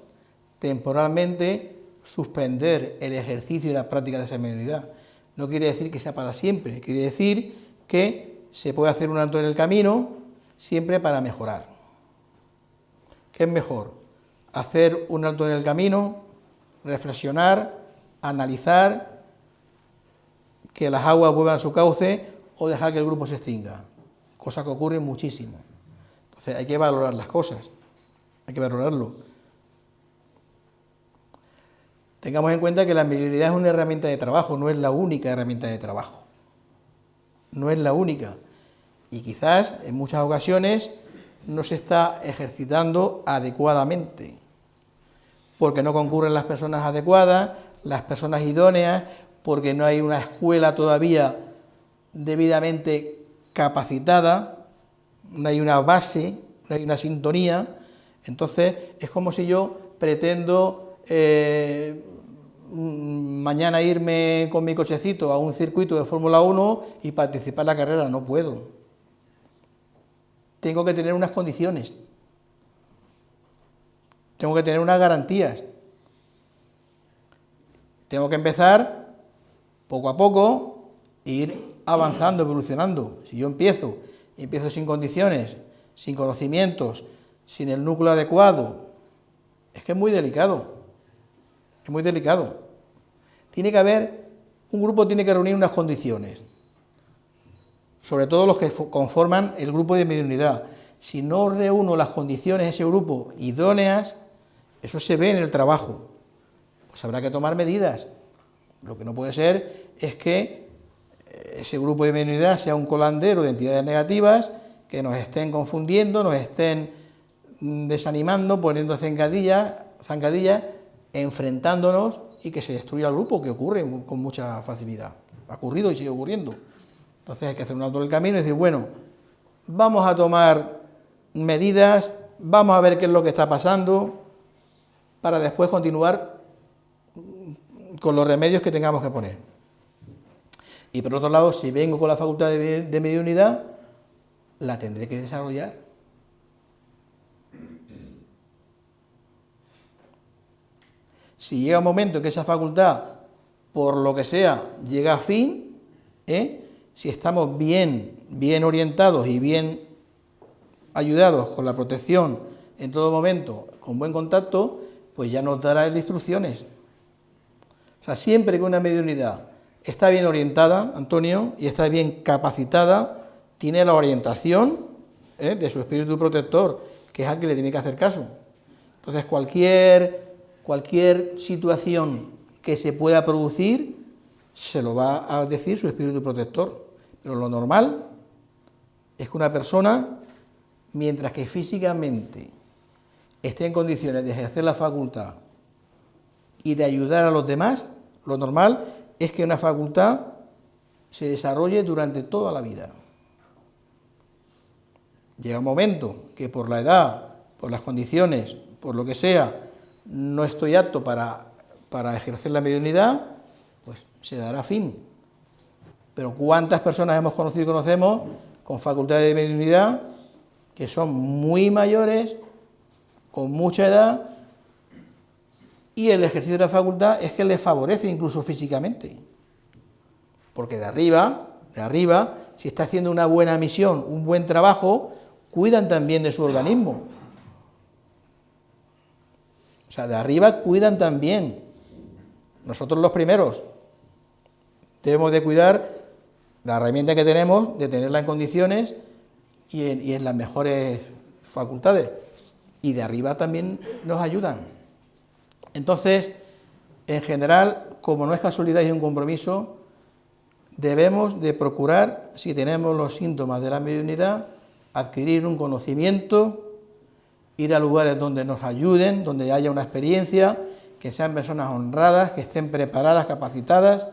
temporalmente suspender el ejercicio y la práctica de esa mediunidad. No quiere decir que sea para siempre, quiere decir que se puede hacer un alto en el camino siempre para mejorar. ¿Qué es mejor? Hacer un alto en el camino, reflexionar, analizar, que las aguas vuelvan a su cauce o dejar que el grupo se extinga, cosa que ocurre muchísimo. Hay que valorar las cosas, hay que valorarlo. Tengamos en cuenta que la mediunidad es una herramienta de trabajo, no es la única herramienta de trabajo. No es la única. Y quizás en muchas ocasiones no se está ejercitando adecuadamente, porque no concurren las personas adecuadas, las personas idóneas, porque no hay una escuela todavía debidamente capacitada, no hay una base, no hay una sintonía, entonces es como si yo pretendo eh, Mm, mañana irme con mi cochecito a un circuito de Fórmula 1 y participar en la carrera, no puedo. Tengo que tener unas condiciones, tengo que tener unas garantías, tengo que empezar poco a poco e ir avanzando, evolucionando. Si yo empiezo, empiezo sin condiciones, sin conocimientos, sin el núcleo adecuado, es que es muy delicado, es muy delicado. Tiene que haber, un grupo tiene que reunir unas condiciones, sobre todo los que conforman el grupo de mediunidad. Si no reúno las condiciones de ese grupo idóneas, eso se ve en el trabajo, pues habrá que tomar medidas. Lo que no puede ser es que ese grupo de mediunidad sea un colandero de entidades negativas que nos estén confundiendo, nos estén mm, desanimando, poniendo zancadillas, enfrentándonos y que se destruya el grupo, que ocurre con mucha facilidad. Ha ocurrido y sigue ocurriendo. Entonces hay que hacer un alto del camino y decir, bueno, vamos a tomar medidas, vamos a ver qué es lo que está pasando, para después continuar con los remedios que tengamos que poner. Y por otro lado, si vengo con la facultad de, de mediunidad, la tendré que desarrollar Si llega un momento en que esa facultad, por lo que sea, llega a fin, ¿eh? si estamos bien, bien orientados y bien ayudados con la protección en todo momento, con buen contacto, pues ya nos dará instrucciones. O sea, siempre que una mediunidad está bien orientada, Antonio, y está bien capacitada, tiene la orientación ¿eh? de su espíritu protector, que es al que le tiene que hacer caso. Entonces, cualquier cualquier situación que se pueda producir, se lo va a decir su espíritu protector. Pero lo normal es que una persona, mientras que físicamente esté en condiciones de ejercer la facultad y de ayudar a los demás, lo normal es que una facultad se desarrolle durante toda la vida. Llega un momento que por la edad, por las condiciones, por lo que sea, no estoy apto para, ejercer la mediunidad, pues se dará fin. Pero ¿cuántas personas hemos conocido y conocemos con facultad de mediunidad que son muy mayores, con mucha edad, y el ejercicio de la facultad es que les favorece incluso físicamente? Porque de arriba, de arriba, si está haciendo una buena misión, un buen trabajo, cuidan también de su organismo. O sea, de arriba cuidan también. Nosotros los primeros debemos de cuidar la herramienta que tenemos, de tenerla en condiciones y en, las mejores facultades. Y de arriba también nos ayudan. Entonces, en general, como no es casualidad y un compromiso, debemos de procurar, si tenemos los síntomas de la mediunidad, adquirir un conocimiento ir a lugares donde nos ayuden, donde haya una experiencia, que sean personas honradas, que estén preparadas, capacitadas,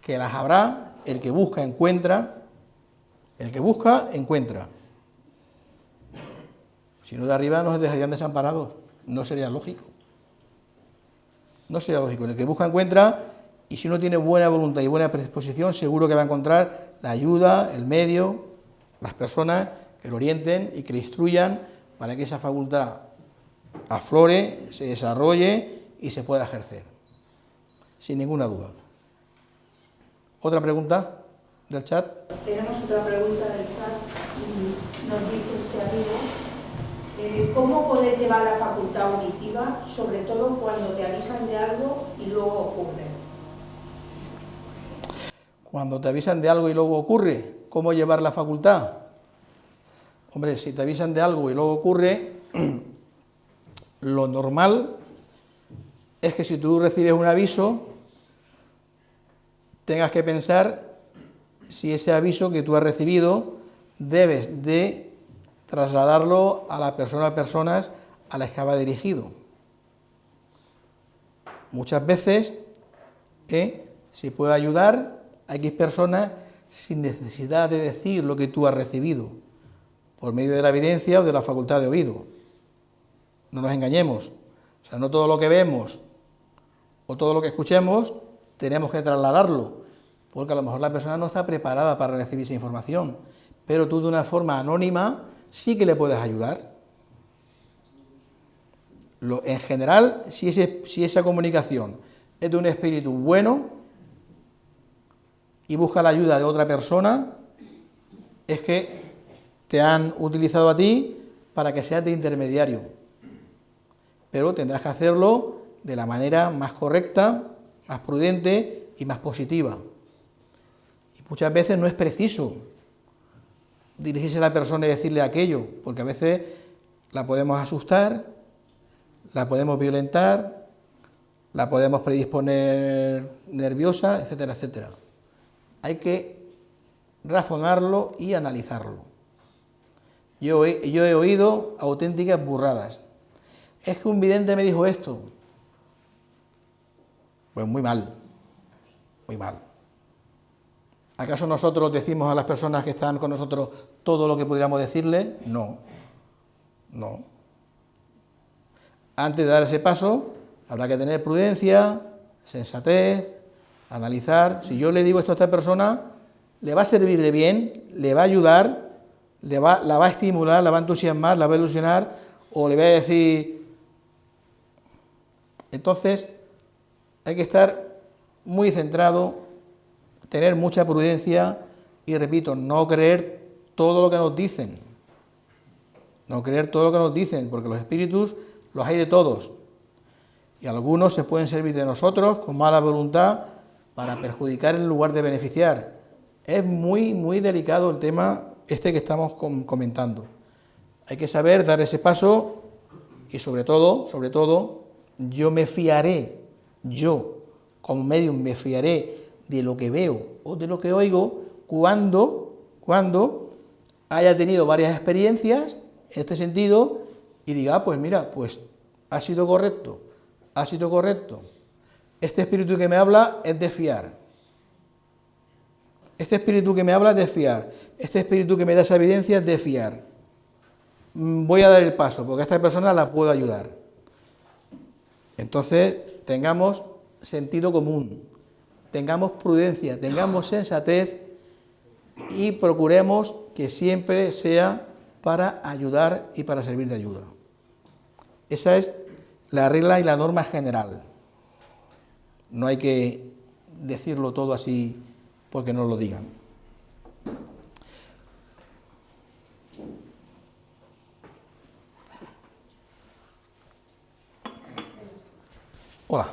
que las habrá, el que busca encuentra, el que busca encuentra. Si no de arriba nos dejarían desamparados, no sería lógico. No sería lógico, el que busca encuentra Y si uno tiene buena voluntad y buena predisposición, seguro que va a encontrar la ayuda, el medio, las personas que lo orienten y que le instruyan para que esa facultad aflore, se desarrolle y se pueda ejercer, sin ninguna duda. ¿Otra pregunta del chat? Tenemos otra pregunta del chat nos dice este amigo, eh, ¿cómo poder llevar la facultad auditiva, sobre todo cuando te avisan de algo y luego ocurre? Cuando te avisan de algo y luego ocurre, ¿cómo llevar la facultad? Hombre, si te avisan de algo y luego ocurre, *clears throat* lo normal es que si tú recibes un aviso, tengas que pensar si ese aviso que tú has recibido debes de trasladarlo a la persona o personas a las que va dirigido. Muchas veces, ¿eh? si puede ayudar a X personas sin necesidad de decir lo que tú has recibido, por medio de la evidencia o de la facultad de oído. No nos engañemos, o sea, no todo lo que vemos o todo lo que escuchemos tenemos que trasladarlo, porque a lo mejor la persona no está preparada para recibir esa información, pero tú de una forma anónima sí que le puedes ayudar. Lo, en general, si, si esa comunicación es de un espíritu bueno y busca la ayuda de otra persona, es que te han utilizado a ti para que seas de intermediario, pero tendrás que hacerlo de la manera más correcta, más prudente y más positiva. Y muchas veces no es preciso dirigirse a la persona y decirle aquello, porque a veces la podemos asustar, la podemos violentar, la podemos predisponer nerviosa, etcétera, etcétera. Hay que razonarlo y analizarlo. Yo he, oído auténticas burradas. Es que un vidente me dijo esto. Pues muy mal, muy mal. ¿Acaso nosotros decimos a las personas que están con nosotros todo lo que pudiéramos decirle? No, no. Antes de dar ese paso, habrá que tener prudencia, sensatez, analizar. Si yo le digo esto a esta persona, ¿le va a servir de bien? ¿Le va a ayudar? ¿Le va, ¿La va a estimular? ¿La va a entusiasmar? ¿La va a ilusionar? ¿O le va a decir...? Entonces, hay que estar muy centrado, tener mucha prudencia y, repito, no creer todo lo que nos dicen. No creer todo lo que nos dicen, porque los espíritus los hay de todos. Y algunos se pueden servir de nosotros con mala voluntad para perjudicar en lugar de beneficiar. Es muy, muy delicado el tema este que estamos comentando. Hay que saber dar ese paso y sobre todo, sobre todo, yo me fiaré, yo como medium me fiaré de lo que veo o de lo que oigo cuando, cuando haya tenido varias experiencias en este sentido y diga, ah, pues mira, pues ha sido correcto, ha sido correcto. Este espíritu que me habla es de fiar. Este espíritu que me habla es de fiar. Este espíritu que me da esa evidencia es de fiar. Mm, voy a dar el paso, porque a esta persona la puedo ayudar. Entonces, tengamos sentido común, tengamos prudencia, tengamos sensatez y procuremos que siempre sea para ayudar y para servir de ayuda. Esa es la regla y la norma general. No hay que decirlo todo así porque no lo digan. Hola.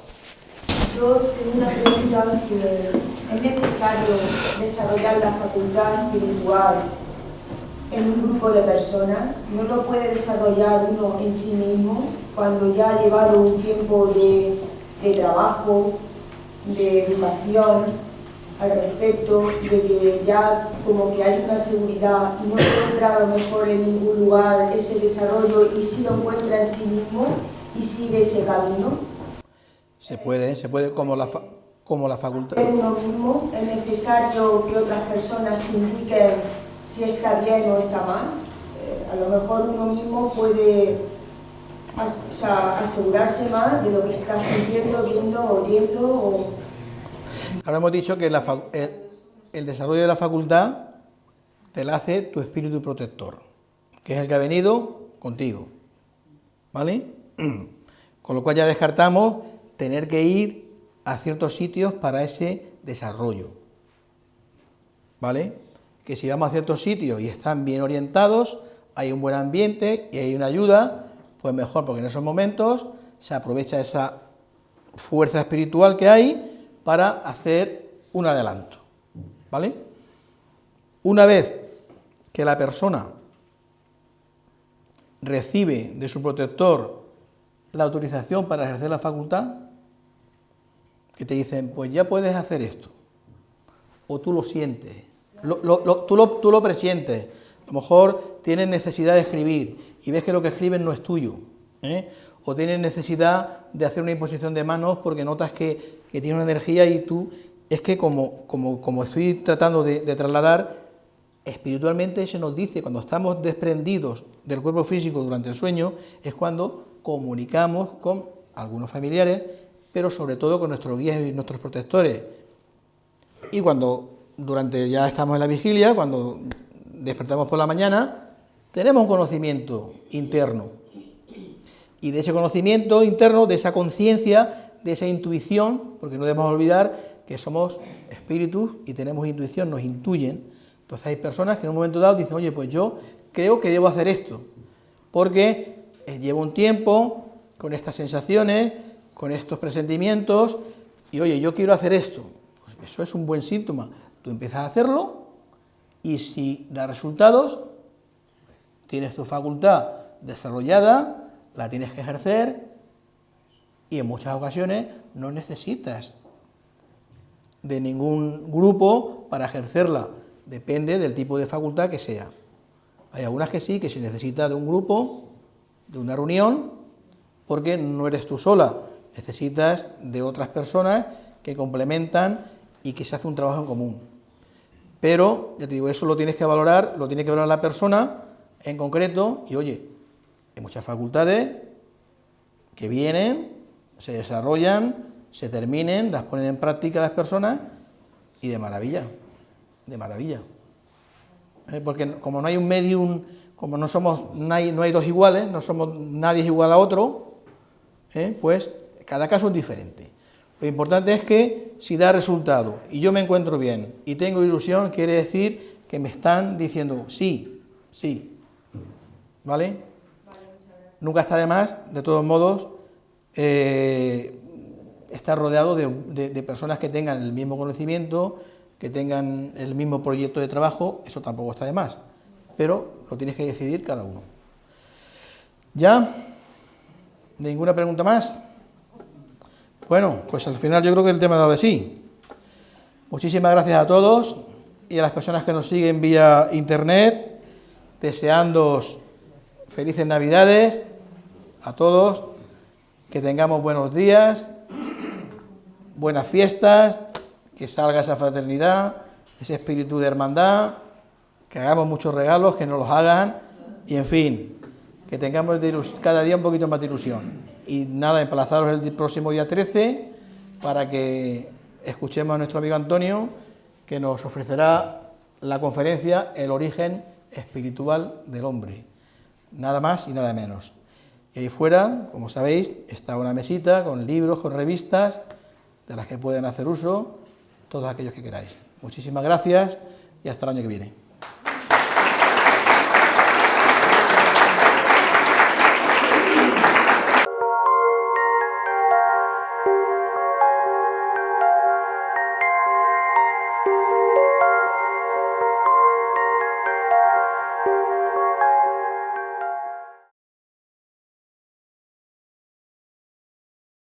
Yo tengo una pregunta que es necesario desarrollar la facultad espiritual en un grupo de personas, no lo puede desarrollar uno en sí mismo cuando ya ha llevado un tiempo de, de trabajo, de educación al respecto, de que ya como que hay una seguridad y no encuentra a lo mejor en ningún lugar ese desarrollo y si lo encuentra en sí mismo y sigue ese camino. Se puede, se puede como la, como la facultad. Uno mismo, es necesario que otras personas indiquen si está bien o está mal. Eh, a lo mejor uno mismo puede asegurarse más de lo que está sintiendo, viendo, oyendo. Ahora hemos dicho que el, desarrollo de la facultad te la hace tu espíritu protector, que es el que ha venido contigo. ¿Vale? *clears throat* Con lo cual ya descartamos tener que ir a ciertos sitios para ese desarrollo. ¿Vale? Que si vamos a ciertos sitios y están bien orientados, hay un buen ambiente y hay una ayuda, pues mejor, porque en esos momentos se aprovecha esa fuerza espiritual que hay para hacer un adelanto, ¿vale? Una vez que la persona recibe de su protector la autorización para ejercer la facultad, que te dicen, pues ya puedes hacer esto, o tú lo sientes, tú, lo, tú lo presientes, a lo mejor tienes necesidad de escribir y ves que lo que escriben no es tuyo, ¿eh? o tienes necesidad de hacer una imposición de manos porque notas que, que tiene una energía y tú, es que como, como, como estoy tratando de, de, trasladar, espiritualmente se nos dice, cuando estamos desprendidos del cuerpo físico durante el sueño, es cuando comunicamos con algunos familiares, pero sobre todo con nuestros guías y nuestros protectores. Y cuando durante ya estamos en la vigilia, cuando despertamos por la mañana, tenemos un conocimiento interno. Y de ese conocimiento interno, de esa conciencia, de esa intuición, porque no debemos olvidar que somos espíritus y tenemos intuición, nos intuyen. Entonces hay personas que en un momento dado dicen, oye, pues yo creo que debo hacer esto, porque eh, llevo un tiempo con estas sensaciones, con estos presentimientos, y oye, yo quiero hacer esto. Pues eso es un buen síntoma. Tú empiezas a hacerlo y si da resultados, tienes tu facultad desarrollada, la tienes que ejercer y en muchas ocasiones no necesitas de ningún grupo para ejercerla, depende del tipo de facultad que sea. Hay algunas que sí, que se necesita de un grupo, de una reunión, porque no eres tú sola, necesitas de otras personas que complementan y que se hace un trabajo en común. Pero, ya te digo, eso lo tienes que valorar, lo tiene que valorar la persona en concreto, y oye, hay muchas facultades que vienen, se desarrollan, se terminen, las ponen en práctica las personas, y de maravilla, de maravilla. ¿Eh? Porque como no hay un medium, como no somos, no hay, dos iguales, no somos, nadie es igual a otro, ¿eh? pues cada caso es diferente. Lo importante es que si da resultado y yo me encuentro bien y tengo ilusión, quiere decir que me están diciendo sí, sí. ¿Vale? Nunca está de más, de todos modos, eh, estar rodeado de, personas que tengan el mismo conocimiento, que tengan el mismo proyecto de trabajo, eso tampoco está de más, pero lo tienes que decidir cada uno. ¿Ya? ¿Ninguna pregunta más? Bueno, pues al final yo creo que el tema ha dado de sí. Muchísimas gracias a todos y a las personas que nos siguen vía internet, deseando felices navidades a todos, que tengamos buenos días, buenas fiestas, que salga esa fraternidad, ese espíritu de hermandad, que hagamos muchos regalos, que nos los hagan y en fin, que tengamos cada día un poquito más de ilusión y nada, emplazaros el próximo día 13 para que escuchemos a nuestro amigo Antonio que nos ofrecerá la conferencia El origen espiritual del hombre. Nada más y nada menos. Y ahí fuera, como sabéis, está una mesita con libros, con revistas, de las que pueden hacer uso todos aquellos que queráis. Muchísimas gracias y hasta el año que viene.